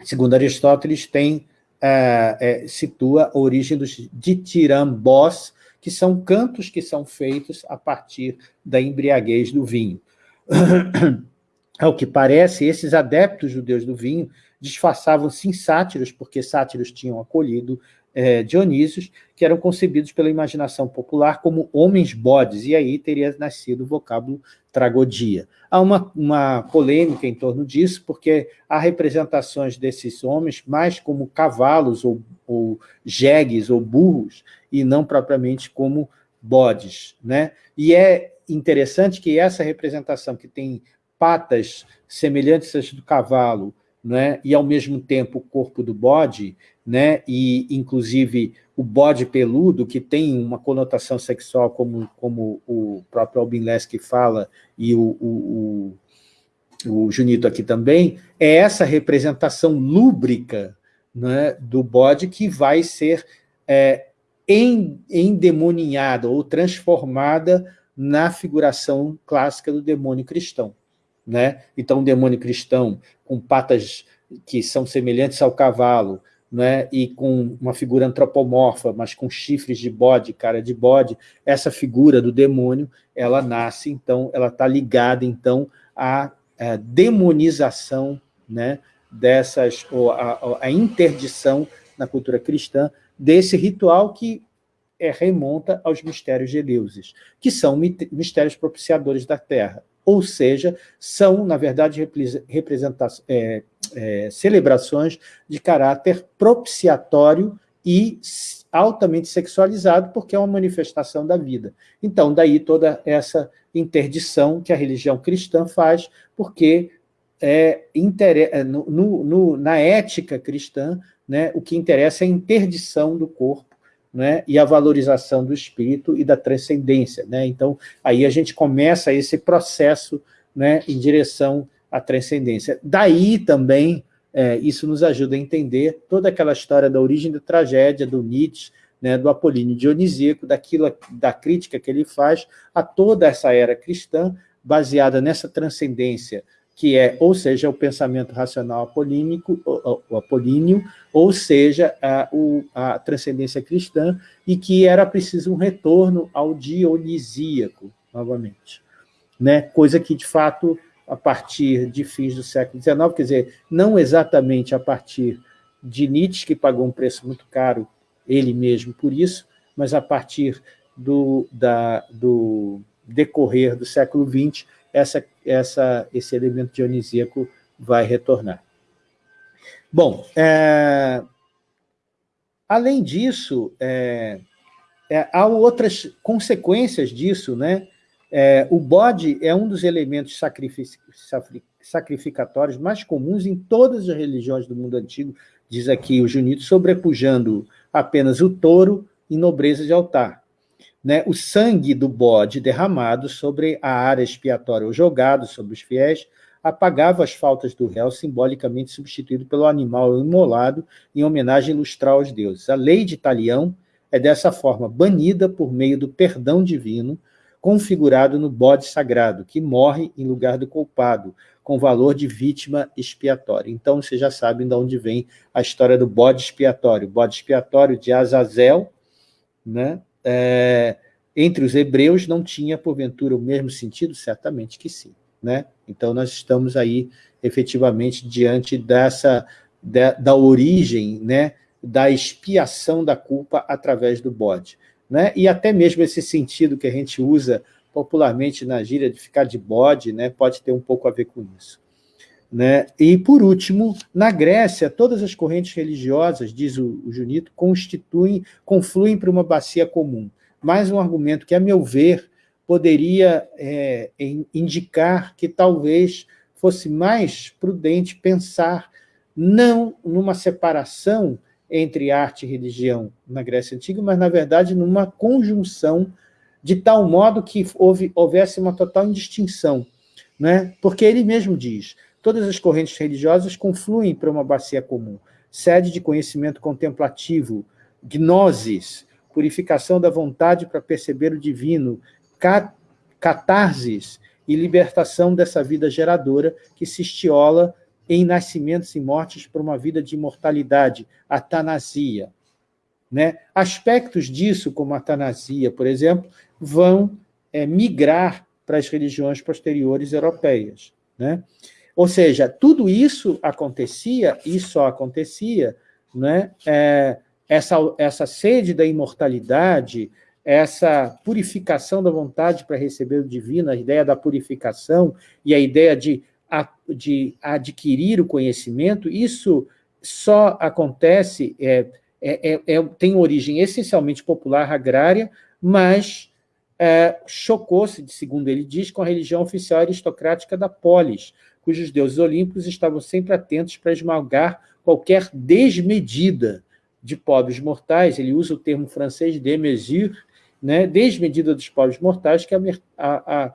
segundo Aristóteles, tem, é, é, situa a origem dos ditirambós, que são cantos que são feitos a partir da embriaguez do vinho. [CLEARS THROAT] Ao que parece, esses adeptos judeus do vinho disfarçavam-se em sátiros, porque sátiros tinham acolhido é, Dionísios, que eram concebidos pela imaginação popular como homens-bodes, e aí teria nascido o vocábulo tragodia. Há uma, uma polêmica em torno disso, porque há representações desses homens mais como cavalos ou, ou jegues ou burros, e não propriamente como bodes. Né? E é interessante que essa representação, que tem patas semelhantes às do cavalo, né, e ao mesmo tempo o corpo do bode, né, e inclusive o bode peludo, que tem uma conotação sexual, como, como o próprio Albin Lesky fala, e o, o, o, o Junito aqui também, é essa representação lúbrica né, do bode que vai ser é, endemoninhada ou transformada na figuração clássica do demônio cristão. Né? Então, o demônio cristão, com patas que são semelhantes ao cavalo, né? e com uma figura antropomorfa, mas com chifres de bode, cara de bode, essa figura do demônio, ela nasce, então, ela está ligada, então, à, à demonização né? dessas, ou a interdição na cultura cristã desse ritual que é, remonta aos mistérios de deuses, que são mistérios propiciadores da terra, ou seja, são, na verdade, é, é, celebrações de caráter propiciatório e altamente sexualizado, porque é uma manifestação da vida. Então, daí toda essa interdição que a religião cristã faz, porque é, é no, no, na ética cristã, né, o que interessa é a interdição do corpo né, e a valorização do espírito e da transcendência. Né? Então, aí a gente começa esse processo né, em direção à transcendência. Daí também, é, isso nos ajuda a entender toda aquela história da origem da tragédia, do Nietzsche, né, do Apolíneo Dionisíaco, daquilo, da crítica que ele faz a toda essa era cristã, baseada nessa transcendência que é, ou seja, o pensamento racional apolínico, apolíneo, ou seja, a, o, a transcendência cristã, e que era preciso um retorno ao dionisíaco, novamente. Né? Coisa que, de fato, a partir de fins do século XIX, quer dizer, não exatamente a partir de Nietzsche, que pagou um preço muito caro, ele mesmo por isso, mas a partir do, da, do decorrer do século XX, essa, essa, esse elemento dionisíaco vai retornar. Bom, é, além disso, é, é, há outras consequências disso, né? É, o bode é um dos elementos sacrificatórios mais comuns em todas as religiões do mundo antigo, diz aqui o Junito, sobrepujando apenas o touro em nobreza de altar. Né? O sangue do bode derramado sobre a área expiatória ou jogado sobre os fiéis apagava as faltas do réu, simbolicamente substituído pelo animal imolado em homenagem ilustral aos deuses. A lei de Talião é dessa forma banida por meio do perdão divino, configurado no bode sagrado, que morre em lugar do culpado, com valor de vítima expiatória. Então, vocês já sabem de onde vem a história do bode expiatório. O bode expiatório de Azazel, né? É, entre os hebreus não tinha, porventura, o mesmo sentido? Certamente que sim. Né? Então, nós estamos aí, efetivamente, diante dessa, da, da origem né, da expiação da culpa através do bode. Né? E até mesmo esse sentido que a gente usa popularmente na gíria de ficar de bode, né, pode ter um pouco a ver com isso. Né? E, por último, na Grécia, todas as correntes religiosas, diz o, o Junito, constituem, confluem para uma bacia comum. Mais um argumento que, a meu ver, poderia é, indicar que talvez fosse mais prudente pensar não numa separação entre arte e religião na Grécia Antiga, mas, na verdade, numa conjunção de tal modo que houve, houvesse uma total indistinção. Né? Porque ele mesmo diz, todas as correntes religiosas confluem para uma bacia comum, sede de conhecimento contemplativo, gnosis, purificação da vontade para perceber o divino, catarses e libertação dessa vida geradora que se estiola em nascimentos e mortes por uma vida de imortalidade, atanasia. Né? Aspectos disso, como a atanasia, por exemplo, vão é, migrar para as religiões posteriores europeias. Né? Ou seja, tudo isso acontecia, e só acontecia, né? É, essa, essa sede da imortalidade, essa purificação da vontade para receber o divino, a ideia da purificação e a ideia de de adquirir o conhecimento, isso só acontece, é, é, é, é tem origem essencialmente popular agrária, mas é, chocou-se, segundo ele diz, com a religião oficial aristocrática da polis, cujos deuses olímpicos estavam sempre atentos para esmagar qualquer desmedida de pobres mortais, ele usa o termo francês de mesure, né, desmedida dos pobres mortais, que a, a,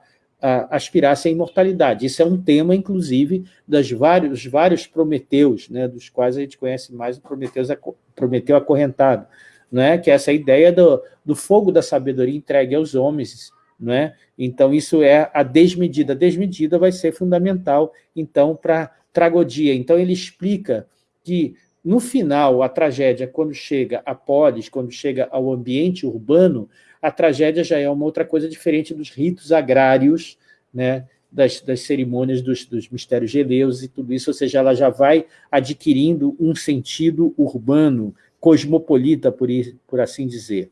aspirasse à imortalidade. Isso é um tema, inclusive, dos vários, vários Prometeus, né, dos quais a gente conhece mais o Prometeus, Prometeu acorrentado, né, que é essa ideia do, do fogo da sabedoria entregue aos homens. Né? Então, isso é a desmedida. A desmedida vai ser fundamental, então, para tragodia. Então, ele explica que, no final, a tragédia, quando chega a polis, quando chega ao ambiente urbano, a tragédia já é uma outra coisa diferente dos ritos agrários, né, das, das cerimônias dos, dos mistérios geleus e tudo isso, ou seja, ela já vai adquirindo um sentido urbano, cosmopolita, por, por assim dizer.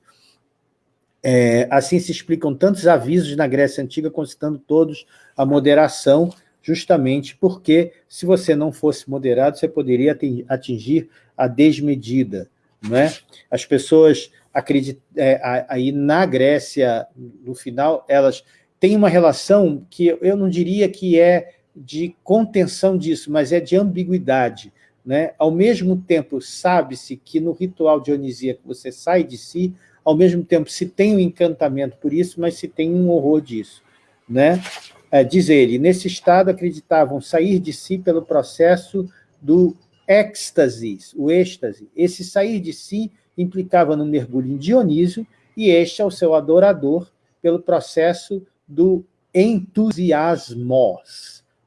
É, assim se explicam tantos avisos na Grécia Antiga, concitando todos a moderação, justamente porque, se você não fosse moderado, você poderia atingir a desmedida. Não é? As pessoas acredito, é, aí na Grécia, no final, elas têm uma relação que eu não diria que é de contenção disso, mas é de ambiguidade. Né? Ao mesmo tempo, sabe-se que no ritual dionisíaco você sai de si, ao mesmo tempo se tem um encantamento por isso, mas se tem um horror disso. Né? É, diz ele, nesse estado acreditavam sair de si pelo processo do êxtase, o êxtase. Esse sair de si implicava no mergulho em Dionísio, e este é o seu adorador pelo processo do entusiasmos,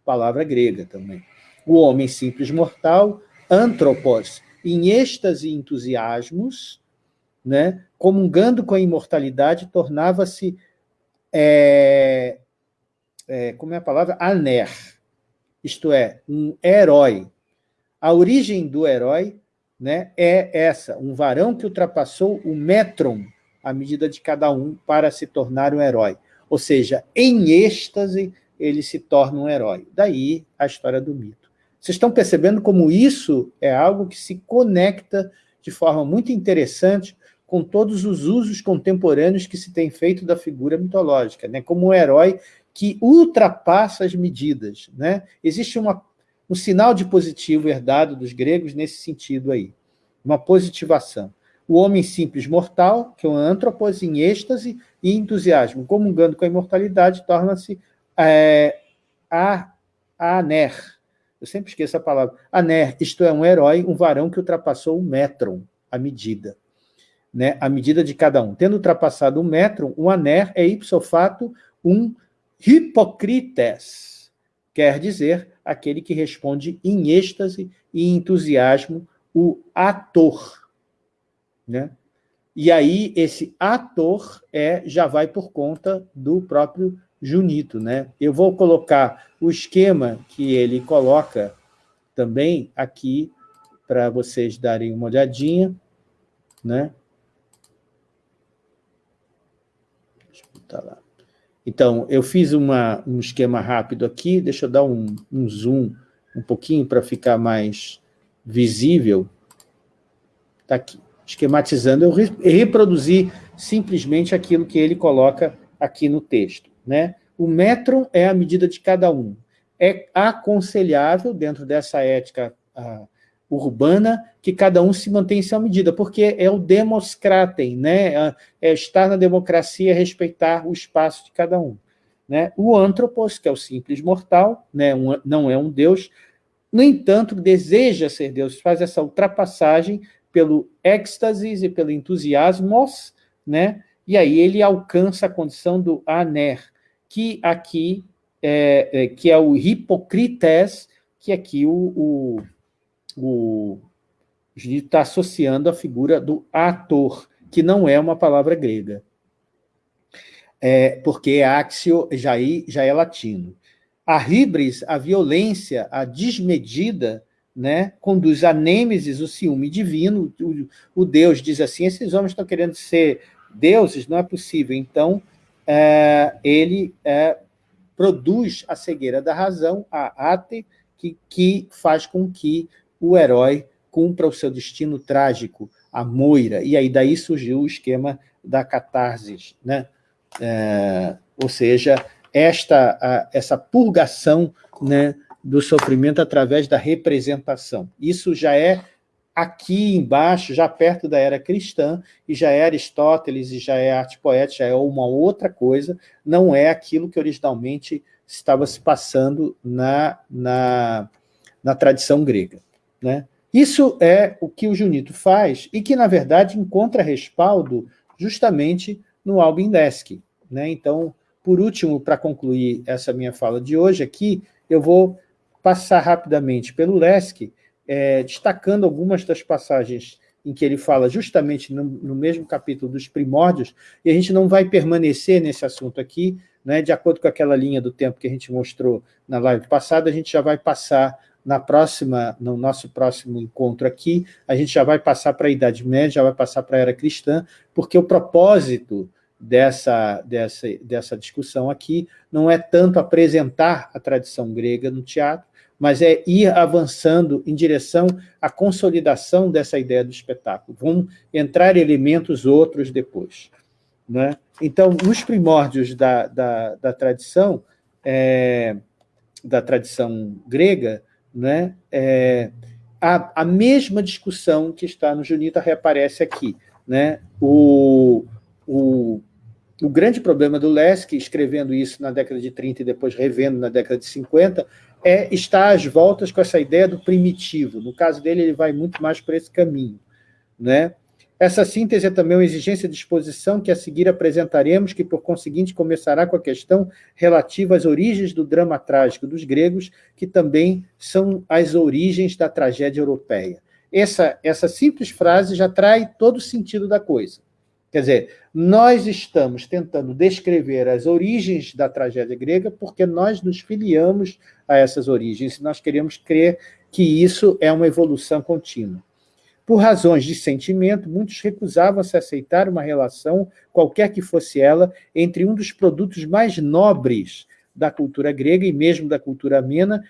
palavra grega também. O homem simples mortal, antropos, em êxtase e entusiasmos, né, comungando com a imortalidade, tornava-se, é, é, como é a palavra? Aner, isto é, um herói. A origem do herói né, é essa, um varão que ultrapassou o metron, a medida de cada um, para se tornar um herói. Ou seja, em êxtase ele se torna um herói. Daí a história do mito. Vocês estão percebendo como isso é algo que se conecta de forma muito interessante com todos os usos contemporâneos que se tem feito da figura mitológica, né? como um herói que ultrapassa as medidas. Né? Existe uma, um sinal de positivo herdado dos gregos nesse sentido aí, uma positivação. O homem simples mortal, que é um antropos em êxtase e entusiasmo, comungando com a imortalidade, torna-se é, a, aner. Eu sempre esqueço a palavra. Aner, isto é, um herói, um varão que ultrapassou o metron, a medida né, a medida de cada um. Tendo ultrapassado um metro, um aner é ipso fato um hipocrites, quer dizer, aquele que responde em êxtase e entusiasmo, o ator. Né? E aí, esse ator é, já vai por conta do próprio Junito. Né? Eu vou colocar o esquema que ele coloca também aqui, para vocês darem uma olhadinha. Né? Tá lá. Então, eu fiz uma, um esquema rápido aqui, deixa eu dar um, um zoom um pouquinho para ficar mais visível. Está aqui, esquematizando. Eu reproduzi simplesmente aquilo que ele coloca aqui no texto. Né? O metro é a medida de cada um. É aconselhável, dentro dessa ética urbana, que cada um se mantém em sua medida, porque é o demoscratem, né? é, estar na democracia, respeitar o espaço de cada um. Né? O antropos, que é o simples mortal, né? Um, não é um Deus, no entanto, deseja ser Deus, faz essa ultrapassagem pelo êxtase e pelo entusiasmos, né? e aí ele alcança a condição do aner, que aqui é, é que é o hipocrites, que aqui o, o o Judito está associando a figura do ator, que não é uma palavra grega. É, porque axio já, já é latino. A hibris, a violência, a desmedida, né, conduz a nêmesis, o ciúme divino. O, o Deus diz assim, esses homens estão querendo ser deuses, não é possível. Então, é, ele é, produz a cegueira da razão, a ate, que, que faz com que o herói cumpra o seu destino trágico, a moira, e aí daí surgiu o esquema da catarse, né? É, ou seja, esta, a, essa purgação né, do sofrimento através da representação. Isso já é aqui embaixo, já perto da era cristã, e já é Aristóteles, e já é arte poética, já é uma outra coisa, não é aquilo que originalmente estava se passando na, na, na tradição grega. Né? Isso é o que o Junito faz e que, na verdade, encontra respaldo justamente no Albin Lesk. Né? Então, por último, para concluir essa minha fala de hoje aqui, eu vou passar rapidamente pelo Lesk, é, destacando algumas das passagens em que ele fala justamente no, no, mesmo capítulo dos primórdios, e a gente não vai permanecer nesse assunto aqui, né, de acordo com aquela linha do tempo que a gente mostrou na live passada, a gente já vai passar na próxima, no nosso próximo encontro aqui, a gente já vai passar para a Idade Média, já vai passar para a Era Cristã, porque o propósito dessa, dessa, dessa discussão aqui não é tanto apresentar a tradição grega no teatro, mas é ir avançando em direção à consolidação dessa ideia do espetáculo. Vão entrar elementos outros depois. Né? Então, nos primórdios da, da, da tradição, é, da tradição grega, né? É, a, a mesma discussão que está no Junita reaparece aqui. Né? O, o, o grande problema do Lesk, escrevendo isso na década de 30 e depois revendo na década de 50, é estar às voltas com essa ideia do primitivo. No caso dele, ele vai muito mais por esse caminho. Né? Essa síntese é também uma exigência de exposição que a seguir apresentaremos, que por conseguinte começará com a questão relativa às origens do drama trágico dos gregos, que também são as origens da tragédia europeia. Essa, essa simples frase já trai todo o sentido da coisa. Quer dizer, nós estamos tentando descrever as origens da tragédia grega porque nós nos filiamos a essas origens e nós queremos crer que isso é uma evolução contínua. Por razões de sentimento, muitos recusavam se aceitar uma relação, qualquer que fosse ela, entre um dos produtos mais nobres da cultura grega e mesmo da cultura amena,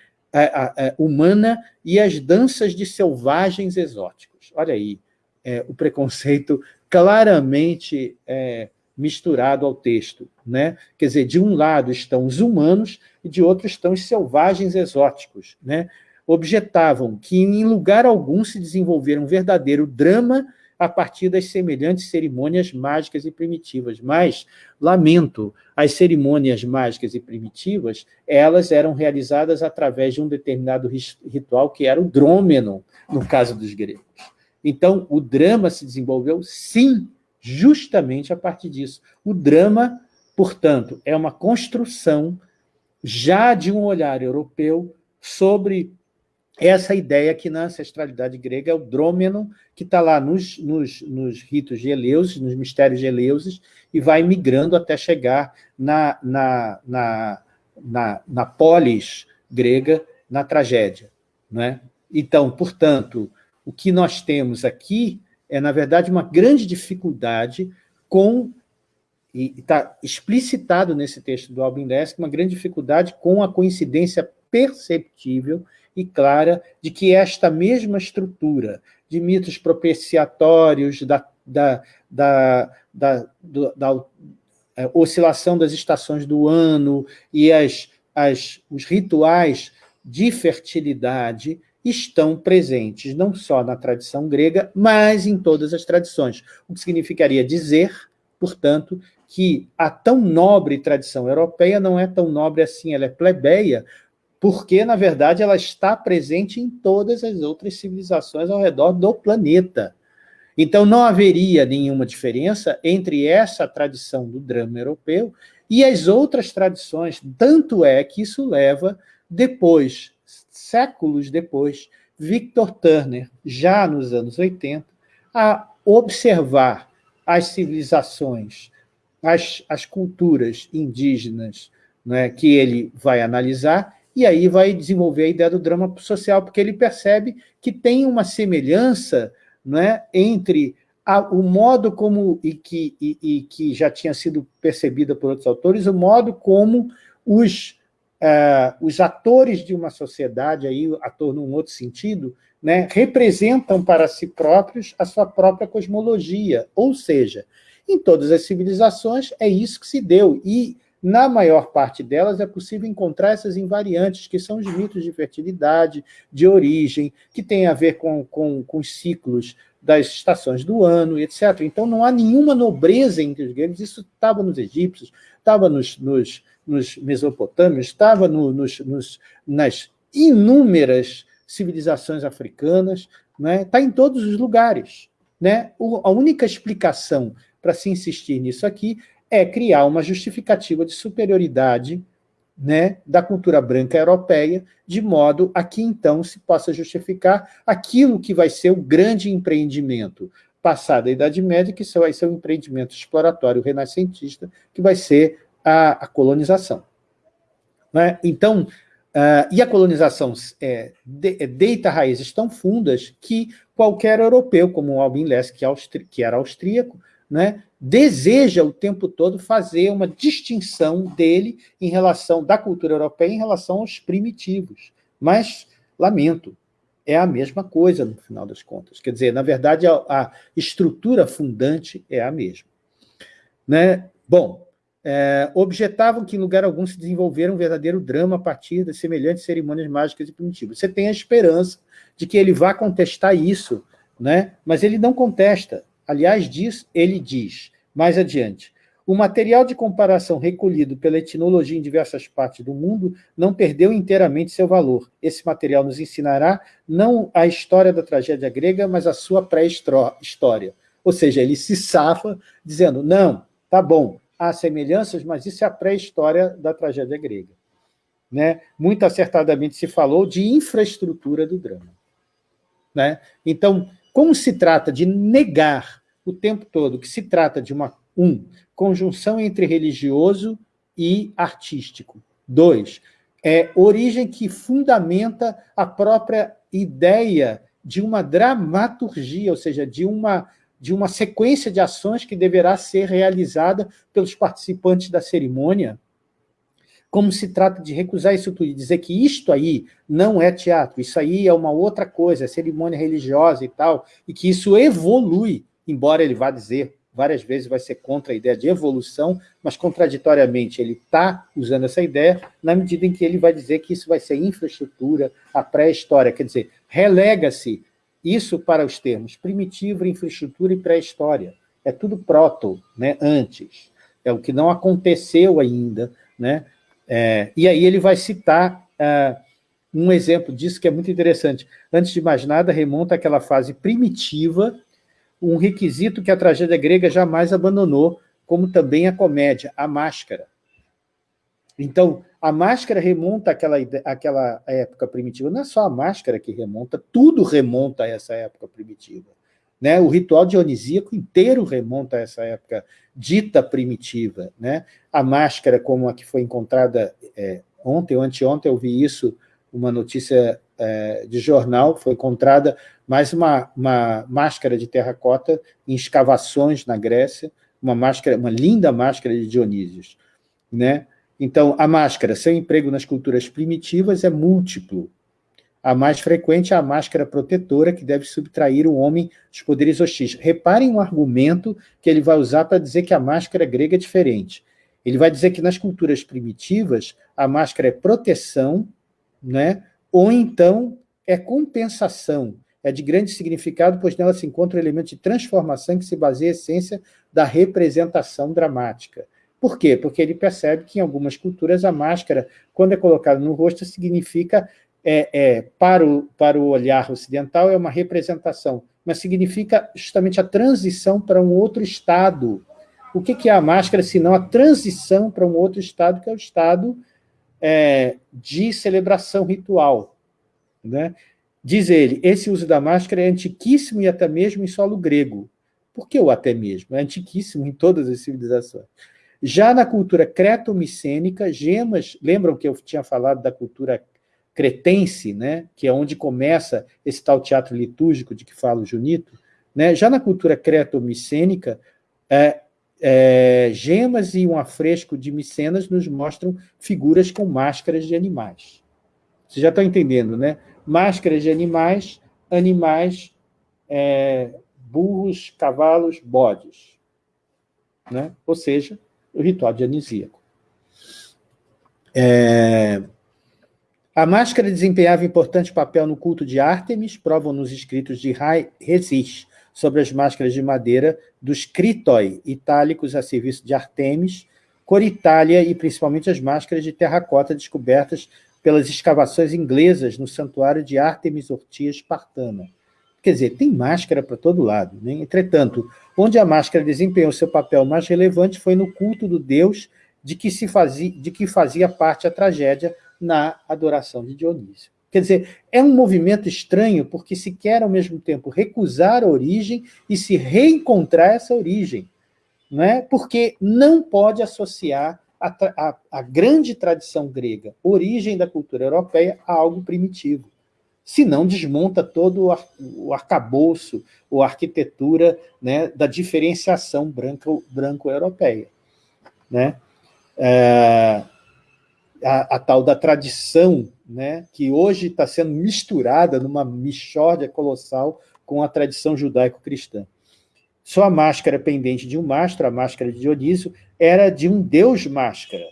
humana e as danças de selvagens exóticos. Olha aí, é, o preconceito claramente é, misturado ao texto. Né? Quer dizer, de um lado estão os humanos e de outro estão os selvagens exóticos. Né? Objetavam que em lugar algum se desenvolver um verdadeiro drama a partir das semelhantes cerimônias mágicas e primitivas. Mas, lamento, as cerimônias mágicas e primitivas, elas eram realizadas através de um determinado ritual que era o drômeno, no caso dos gregos. Então, o drama se desenvolveu, sim, justamente a partir disso. O drama, portanto, é uma construção já de um olhar europeu sobre essa ideia que na ancestralidade grega é o drômeno, que está lá nos, nos, nos ritos de Eleusis, nos mistérios de Eleusis, e vai migrando até chegar na, na, na, na, na polis grega, na tragédia. Né? Então, portanto, o que nós temos aqui é, na verdade, uma grande dificuldade com, e está explicitado nesse texto do Albin Lesk, uma grande dificuldade com a coincidência perceptível e clara de que esta mesma estrutura de mitos propiciatórios, da, da, da, da, da, da é, oscilação das estações do ano e as, as, os rituais de fertilidade estão presentes não só na tradição grega, mas em todas as tradições, o que significaria dizer, portanto, que a tão nobre tradição europeia não é tão nobre assim, ela é plebeia, porque, na verdade, ela está presente em todas as outras civilizações ao redor do planeta. Então, não haveria nenhuma diferença entre essa tradição do drama europeu e as outras tradições, tanto é que isso leva, depois, séculos depois, Victor Turner, já nos anos 80, a observar as civilizações, as, as culturas indígenas né, que ele vai analisar e aí vai desenvolver a ideia do drama social, porque ele percebe que tem uma semelhança né, entre a, o modo como, e que, e, e que já tinha sido percebida por outros autores, o modo como os, uh, os atores de uma sociedade, aí, ator num outro sentido, né, representam para si próprios a sua própria cosmologia, ou seja, em todas as civilizações é isso que se deu, e na maior parte delas é possível encontrar essas invariantes, que são os mitos de fertilidade, de origem, que têm a ver com, com, com os ciclos das estações do ano, etc. Então não há nenhuma nobreza entre os gregos, isso estava nos egípcios, estava nos, nos, nos mesopotâmios, estava no, nos, nos, nas inúmeras civilizações africanas, né? está em todos os lugares. Né? O, a única explicação para se insistir nisso aqui é criar uma justificativa de superioridade né, da cultura branca europeia, de modo a que, então, se possa justificar aquilo que vai ser o grande empreendimento passado a Idade Média, que vai ser um empreendimento exploratório renascentista, que vai ser a, a colonização. Né? Então, uh, e a colonização é, de, é, deita raízes tão fundas que qualquer europeu, como o Albin Lesk, que, que era austríaco, né, deseja o tempo todo fazer uma distinção dele em relação da cultura europeia em relação aos primitivos. Mas, lamento, é a mesma coisa no final das contas. Quer dizer, na verdade, a, a estrutura fundante é a mesma. Né? Bom, é, objetavam que em lugar algum se desenvolvera um verdadeiro drama a partir das semelhantes cerimônias mágicas e primitivas. Você tem a esperança de que ele vá contestar isso, né? mas ele não contesta. Aliás, diz, ele diz, mais adiante, o material de comparação recolhido pela etnologia em diversas partes do mundo não perdeu inteiramente seu valor. Esse material nos ensinará não a história da tragédia grega, mas a sua pré-história. Ou seja, ele se safa dizendo, não, tá bom, há semelhanças, mas isso é a pré-história da tragédia grega. Né? Muito acertadamente se falou de infraestrutura do drama. Né? Então, como se trata de negar o tempo todo que se trata de uma, um, conjunção entre religioso e artístico. Dois, é origem que fundamenta a própria ideia de uma dramaturgia, ou seja, de uma, de uma sequência de ações que deverá ser realizada pelos participantes da cerimônia. como se trata de recusar isso tudo e dizer que isto aí não é teatro, isso aí é uma outra coisa, é cerimônia religiosa e tal, e que isso evolui, embora ele vá dizer várias vezes vai ser contra a ideia de evolução, mas contraditoriamente ele está usando essa ideia na medida em que ele vai dizer que isso vai ser infraestrutura, a pré-história, quer dizer, relega-se isso para os termos primitivo, infraestrutura e pré-história. É tudo proto, né, antes. É o que não aconteceu ainda. Né? É, e aí ele vai citar é, um exemplo disso que é muito interessante. Antes de mais nada, remonta àquela fase primitiva, um requisito que a tragédia grega jamais abandonou, como também a comédia, a máscara. Então, a máscara remonta àquela, àquela época primitiva. Não é só a máscara que remonta, tudo remonta a essa época primitiva. Né? O ritual dionisíaco inteiro remonta a essa época dita primitiva. Né? A máscara, como a que foi encontrada é, ontem ou anteontem, eu vi isso, uma notícia é, de jornal, foi encontrada mais uma, uma máscara de terracota em escavações na Grécia, uma máscara, uma linda máscara de Dionísios. Né? Então, a máscara, seu emprego nas culturas primitivas é múltiplo. A mais frequente é a máscara protetora, que deve subtrair o homem dos poderes hostis. Reparem um argumento que ele vai usar para dizer que a máscara grega é diferente. Ele vai dizer que nas culturas primitivas, a máscara é proteção, né? ou então é compensação, é de grande significado, pois nela se encontra o elemento de transformação que se baseia a essência da representação dramática. Por quê? Porque ele percebe que em algumas culturas a máscara, quando é colocada no rosto, significa, é, é, para, o, para o olhar ocidental, é uma representação, mas significa justamente a transição para um outro estado. O que, que é a máscara, senão a transição para um outro estado, que é o estado é, de celebração ritual. Né? Diz ele, esse uso da máscara é antiquíssimo e até mesmo em solo grego. Por que o até mesmo? É antiquíssimo em todas as civilizações. Já na cultura creto-micênica, gemas, lembram que eu tinha falado da cultura cretense, né, que é onde começa esse tal teatro litúrgico de que fala o Junito, né, já na cultura creto-micênica, é, é, gemas e um afresco de Micenas nos mostram figuras com máscaras de animais. Vocês já estão entendendo, né? Máscaras de animais, animais, é, burros, cavalos, bodes. Né? Ou seja, o ritual dionisíaco. É... A máscara desempenhava importante papel no culto de Ártemis, provam nos escritos de Rai Resis, sobre as máscaras de madeira dos Critoi, itálicos a serviço de Artemis, Coritália e principalmente as máscaras de terracota descobertas pelas escavações inglesas no santuário de Ártemis Ortia Espartana. Quer dizer, tem máscara para todo lado. Né? Entretanto, onde a máscara desempenhou seu papel mais relevante foi no culto do deus de que, se fazia, de que fazia parte a tragédia na adoração de Dionísio. Quer dizer, é um movimento estranho porque se quer, ao mesmo tempo, recusar a origem e se reencontrar essa origem. Não é? Porque não pode associar a, a, a grande tradição grega, origem da cultura europeia, a algo primitivo senão desmonta todo o arcabouço, ou arquitetura né, da diferenciação branco-europeia. Branco né? É, a, a, tal da tradição, né, que hoje está sendo misturada numa mixórdia colossal com a tradição judaico-cristã. Sua máscara pendente de um mastro, a máscara de Dionísio, era de um deus máscara.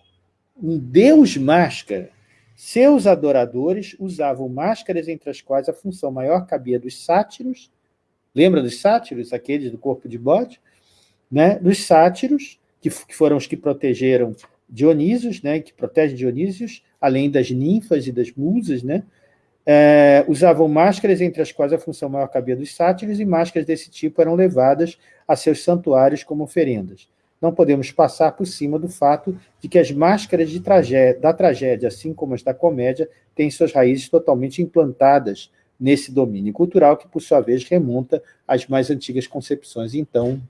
Um deus máscara seus adoradores usavam máscaras entre as quais a função maior cabia dos sátiros, lembra dos sátiros, aqueles do corpo de bode? Né? Dos sátiros, que, que foram os que protegeram Dionísios, né? que protegem Dionísios, além das ninfas e das musas, né? É, usavam máscaras entre as quais a função maior cabia dos sátiros, e máscaras desse tipo eram levadas a seus santuários como oferendas não podemos passar por cima do fato de que as máscaras da tragédia, assim como as da comédia, têm suas raízes totalmente implantadas nesse domínio cultural, que, por sua vez, remonta às mais antigas concepções. Então,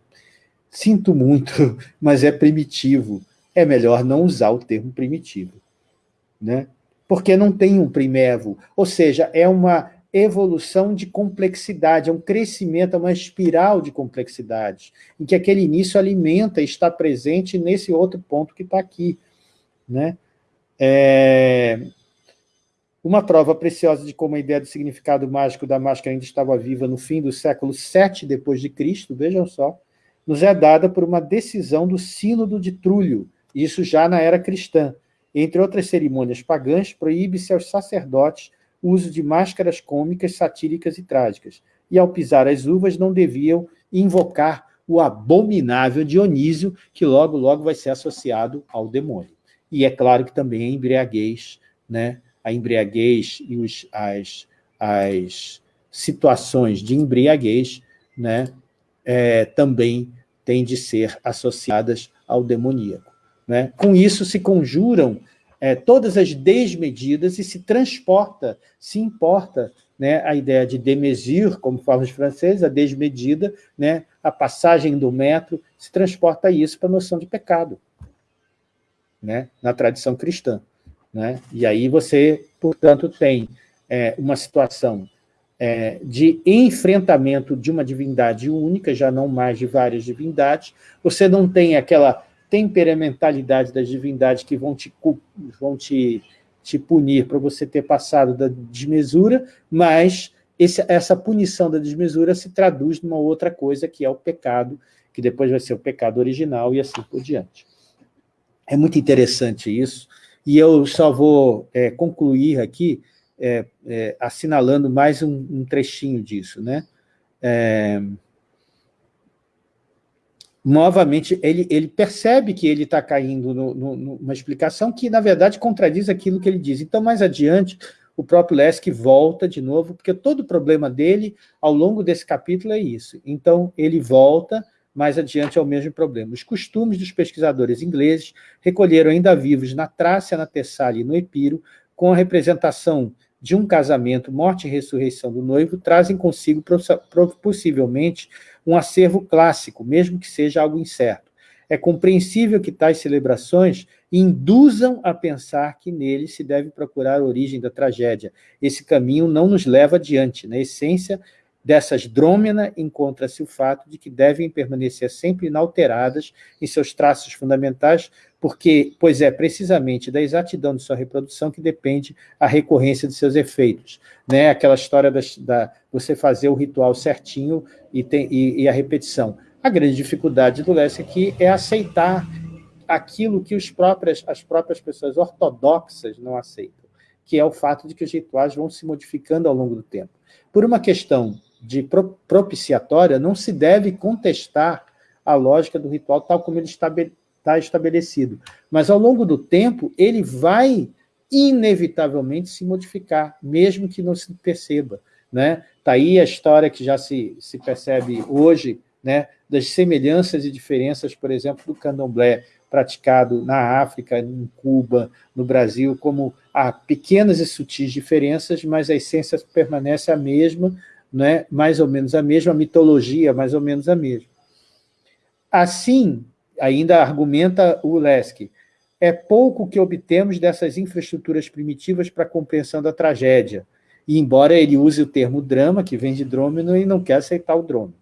sinto muito, [LAUGHS] mas é primitivo. É melhor não usar o termo primitivo. Né? Porque não tem um primevo, ou seja, é uma evolução de complexidade, é um crescimento, é uma espiral de complexidade, em que aquele início alimenta e está presente nesse outro ponto que está aqui. Né? É... Uma prova preciosa de como a ideia do significado mágico da máscara ainda estava viva no fim do século VII depois de Cristo, vejam só, nos é dada por uma decisão do Sínodo de Trulho, isso já na era cristã. Entre outras cerimônias pagãs, proíbe-se aos sacerdotes o uso de máscaras cômicas, satíricas e trágicas, e ao pisar as uvas não deviam invocar o abominável Dionísio, que logo, logo vai ser associado ao demônio. E é claro que também a embriaguez, né? a embriaguez e os, as, as situações de embriaguez né? É, também têm de ser associadas ao demoníaco. Né? Com isso se conjuram é, todas as desmedidas e se transporta, se importa né, a ideia de demesure, como falam os franceses, a desmedida, né, a passagem do metro, se transporta isso para a noção de pecado, né, na tradição cristã. Né? E aí você, portanto, tem é, uma situação é, de enfrentamento de uma divindade única, já não mais de várias divindades, você não tem aquela temperamentalidade das divindades que vão te, vão te, te punir para você ter passado da desmesura, mas esse, essa punição da desmesura se traduz numa outra coisa, que é o pecado, que depois vai ser o pecado original e assim por diante. É muito interessante isso, e eu só vou é, concluir aqui é, é, assinalando mais um, um, trechinho disso. Né? É, novamente, ele, ele percebe que ele está caindo numa explicação que, na verdade, contradiz aquilo que ele diz. Então, mais adiante, o próprio Lesk volta de novo, porque todo o problema dele, ao longo desse capítulo, é isso. Então, ele volta mais adiante ao mesmo problema. Os costumes dos pesquisadores ingleses recolheram ainda vivos na Trácia, na Tessália e no Epiro, com a representação de um casamento, morte e ressurreição do noivo, trazem consigo possivelmente um acervo clássico, mesmo que seja algo incerto. É compreensível que tais celebrações induzam a pensar que nele se deve procurar a origem da tragédia. Esse caminho não nos leva adiante. Na essência dessas drômena encontra-se o fato de que devem permanecer sempre inalteradas em seus traços fundamentais, porque, pois é precisamente da exatidão de sua reprodução que depende a recorrência de seus efeitos. Né? Aquela história da, da você fazer o ritual certinho e, tem, e, e a repetição. A grande dificuldade do Lessa aqui é aceitar aquilo que os próprias, as próprias pessoas ortodoxas não aceitam, que é o fato de que os rituais vão se modificando ao longo do tempo. Por uma questão de propiciatória, não se deve contestar a lógica do ritual tal como ele está estabelecido. Mas, ao longo do tempo, ele vai inevitavelmente se modificar, mesmo que não se perceba. Né? Está aí a história que já se, se percebe hoje, né, das semelhanças e diferenças, por exemplo, do candomblé praticado na África, em Cuba, no Brasil, como há pequenas e sutis diferenças, mas a essência permanece a mesma, né, mais ou menos a mesma, a mitologia mais ou menos a mesma. Assim, ainda argumenta o Lesk, é pouco que obtemos dessas infraestruturas primitivas para a compreensão da tragédia, e embora ele use o termo drama, que vem de drômino, ele não quer aceitar o drômino.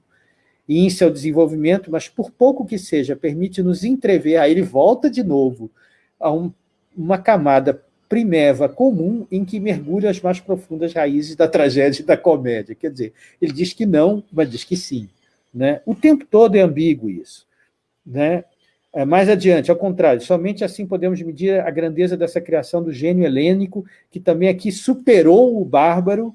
E em seu desenvolvimento, mas por pouco que seja, permite-nos entrever, aí ele volta de novo a um, uma camada primeva comum em que mergulha as mais profundas raízes da tragédia e da comédia. Quer dizer, ele diz que não, mas diz que sim. Né? O tempo todo é ambíguo isso. Né? É, mais adiante, ao contrário, somente assim podemos medir a grandeza dessa criação do gênio helênico, que também aqui superou o bárbaro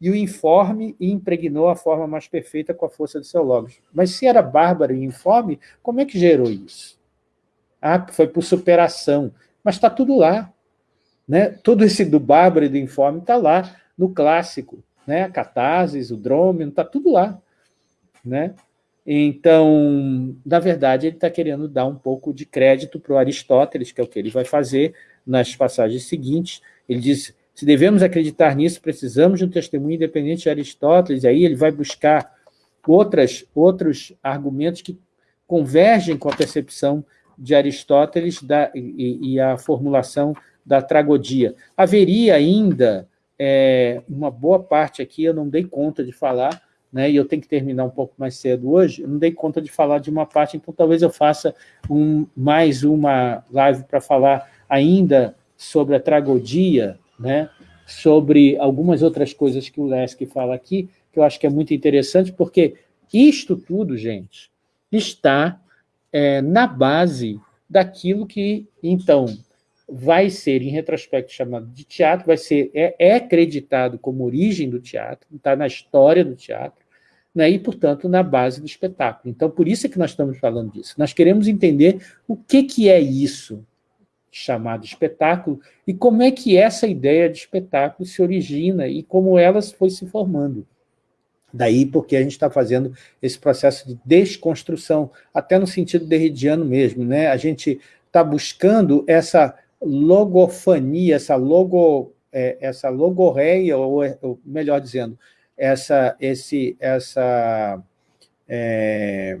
e o informe e impregnou a forma mais perfeita com a força do seu logos. Mas se era bárbaro e informe, como é que gerou isso? Ah, foi por superação. Mas está tudo lá. Né? Todo esse do bárbaro e do informe está lá no clássico. Né? A catarsis, o drômino, está tudo lá. Né? Então, na verdade, ele está querendo dar um pouco de crédito para o Aristóteles, que é o que ele vai fazer nas passagens seguintes. Ele diz, se devemos acreditar nisso, precisamos de um testemunho independente de Aristóteles, e aí ele vai buscar outras, outros argumentos que convergem com a percepção de Aristóteles da, e, e a formulação da tragodia. Haveria ainda é, uma boa parte aqui, eu não dei conta de falar, né, e eu tenho que terminar um pouco mais cedo hoje, eu não dei conta de falar de uma parte, então talvez eu faça um, mais uma live para falar ainda sobre a tragodia, né? sobre algumas outras coisas que o Lesk fala aqui, que eu acho que é muito interessante, porque isto tudo, gente, está é, na base daquilo que, então, vai ser, em retrospecto, chamado de teatro, vai ser, é, é acreditado como origem do teatro, está na história do teatro, né, e, portanto, na base do espetáculo. Então, por isso é que nós estamos falando disso. Nós queremos entender o que, que é isso chamado espetáculo e como é que essa ideia de espetáculo se origina e como ela foi se formando. Daí porque a gente está fazendo esse processo de desconstrução, até no sentido derridiano mesmo. Né? A gente está buscando essa logofania, essa, logo, é, essa logorreia, ou, ou, melhor dizendo, essa, esse, essa, é,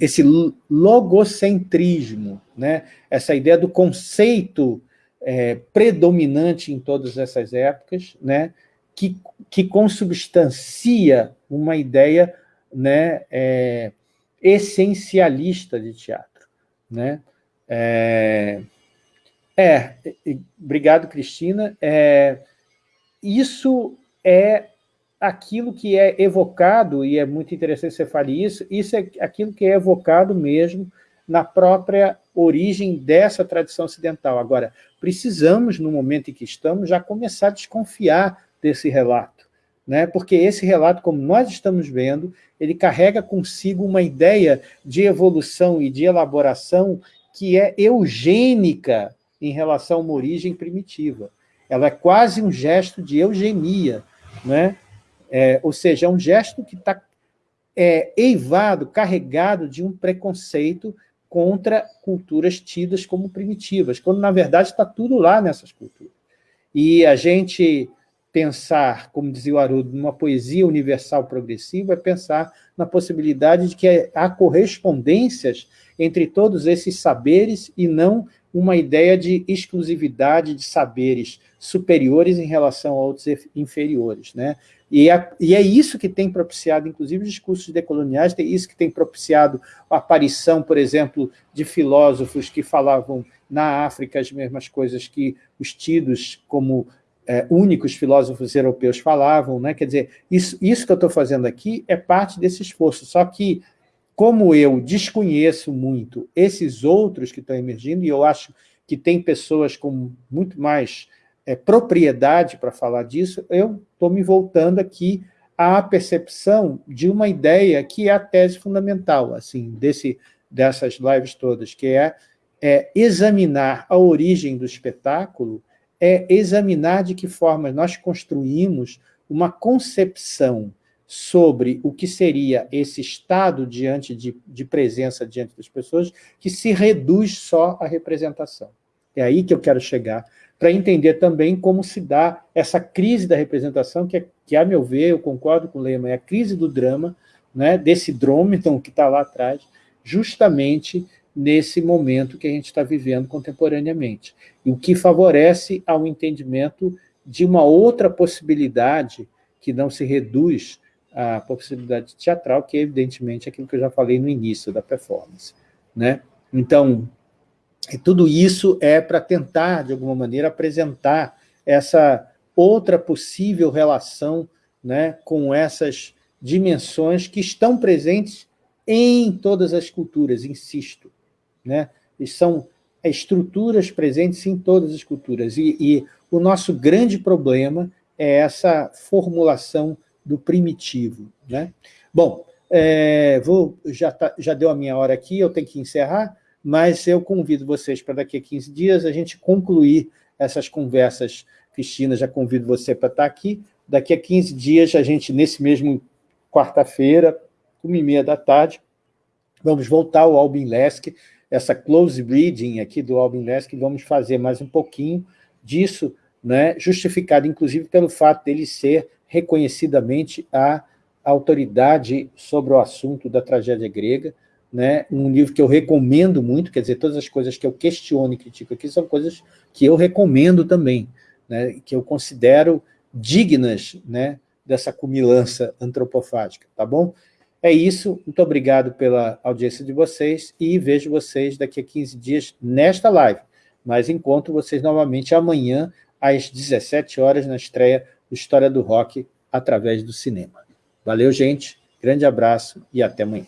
esse logocentrismo, né? essa ideia do conceito é, predominante em todas essas épocas, né? que, que consubstancia uma ideia né? É, essencialista de teatro. Né? É, é, obrigado, Cristina. É, isso é aquilo que é evocado, e é muito interessante você fale isso, isso é aquilo que é evocado mesmo na própria origem dessa tradição ocidental. Agora, precisamos, no momento em que estamos, já começar a desconfiar desse relato, né? porque esse relato, como nós estamos vendo, ele carrega consigo uma ideia de evolução e de elaboração que é eugênica em relação a uma origem primitiva. Ela é quase um gesto de eugenia, né? É, ou seja, é um gesto que está é, eivado, carregado de um preconceito contra culturas tidas como primitivas, quando, na verdade, está tudo lá nessas culturas. E a gente pensar, como dizia o Haroldo, numa poesia universal progressiva, é pensar na possibilidade de que há correspondências entre todos esses saberes e não uma ideia de exclusividade de saberes superiores em relação a outros inferiores. Né? E, é, e é isso que tem propiciado, inclusive, os discursos decoloniais, é isso que tem propiciado a aparição, por exemplo, de filósofos que falavam na África as mesmas coisas que os tidos como é, únicos filósofos europeus falavam, né? quer dizer, isso, isso que eu estou fazendo aqui é parte desse esforço, só que como eu desconheço muito esses outros que estão emergindo, e eu acho que tem pessoas com muito mais é, propriedade para falar disso, eu estou me voltando aqui à percepção de uma ideia que é a tese fundamental assim, desse, dessas lives todas, que é, é examinar a origem do espetáculo, é examinar de que forma nós construímos uma concepção sobre o que seria esse estado diante de, de presença diante das pessoas, que se reduz só à representação. É aí que eu quero chegar, para entender também como se dá essa crise da representação, que, é, que a meu ver, eu concordo com o Lema, é a crise do drama, né, desse drômedon que está lá atrás, justamente nesse momento que a gente está vivendo contemporaneamente. E o que favorece ao entendimento de uma outra possibilidade que não se reduz a possibilidade teatral, que é evidentemente aquilo que eu já falei no início da performance. Né? Então, tudo isso é para tentar, de alguma maneira, apresentar essa outra possível relação né, com essas dimensões que estão presentes em todas as culturas, insisto. Né? E são estruturas presentes em todas as culturas. E, e o nosso grande problema é essa formulação do primitivo. Né? Bom, é, vou, já, tá, já deu a minha hora aqui, eu tenho que encerrar, mas eu convido vocês para daqui a 15 dias a gente concluir essas conversas. Cristina, já convido você para estar aqui. Daqui a 15 dias, a gente, nesse mesmo quarta-feira, uma e meia da tarde, vamos voltar ao Albin Lesk, essa close reading aqui do Albin Lesk, vamos fazer mais um pouquinho disso, né, justificado inclusive pelo fato dele ser reconhecidamente a autoridade sobre o assunto da tragédia grega, né? um livro que eu recomendo muito, quer dizer, todas as coisas que eu questiono e critico aqui são coisas que eu recomendo também, né? que eu considero dignas né? dessa cumilança antropofágica, tá bom? É isso, muito obrigado pela audiência de vocês e vejo vocês daqui a 15 dias nesta live. mas encontro vocês novamente amanhã, às 17 horas, na estreia do História do Rock através do cinema. Valeu, gente. Grande abraço e até amanhã.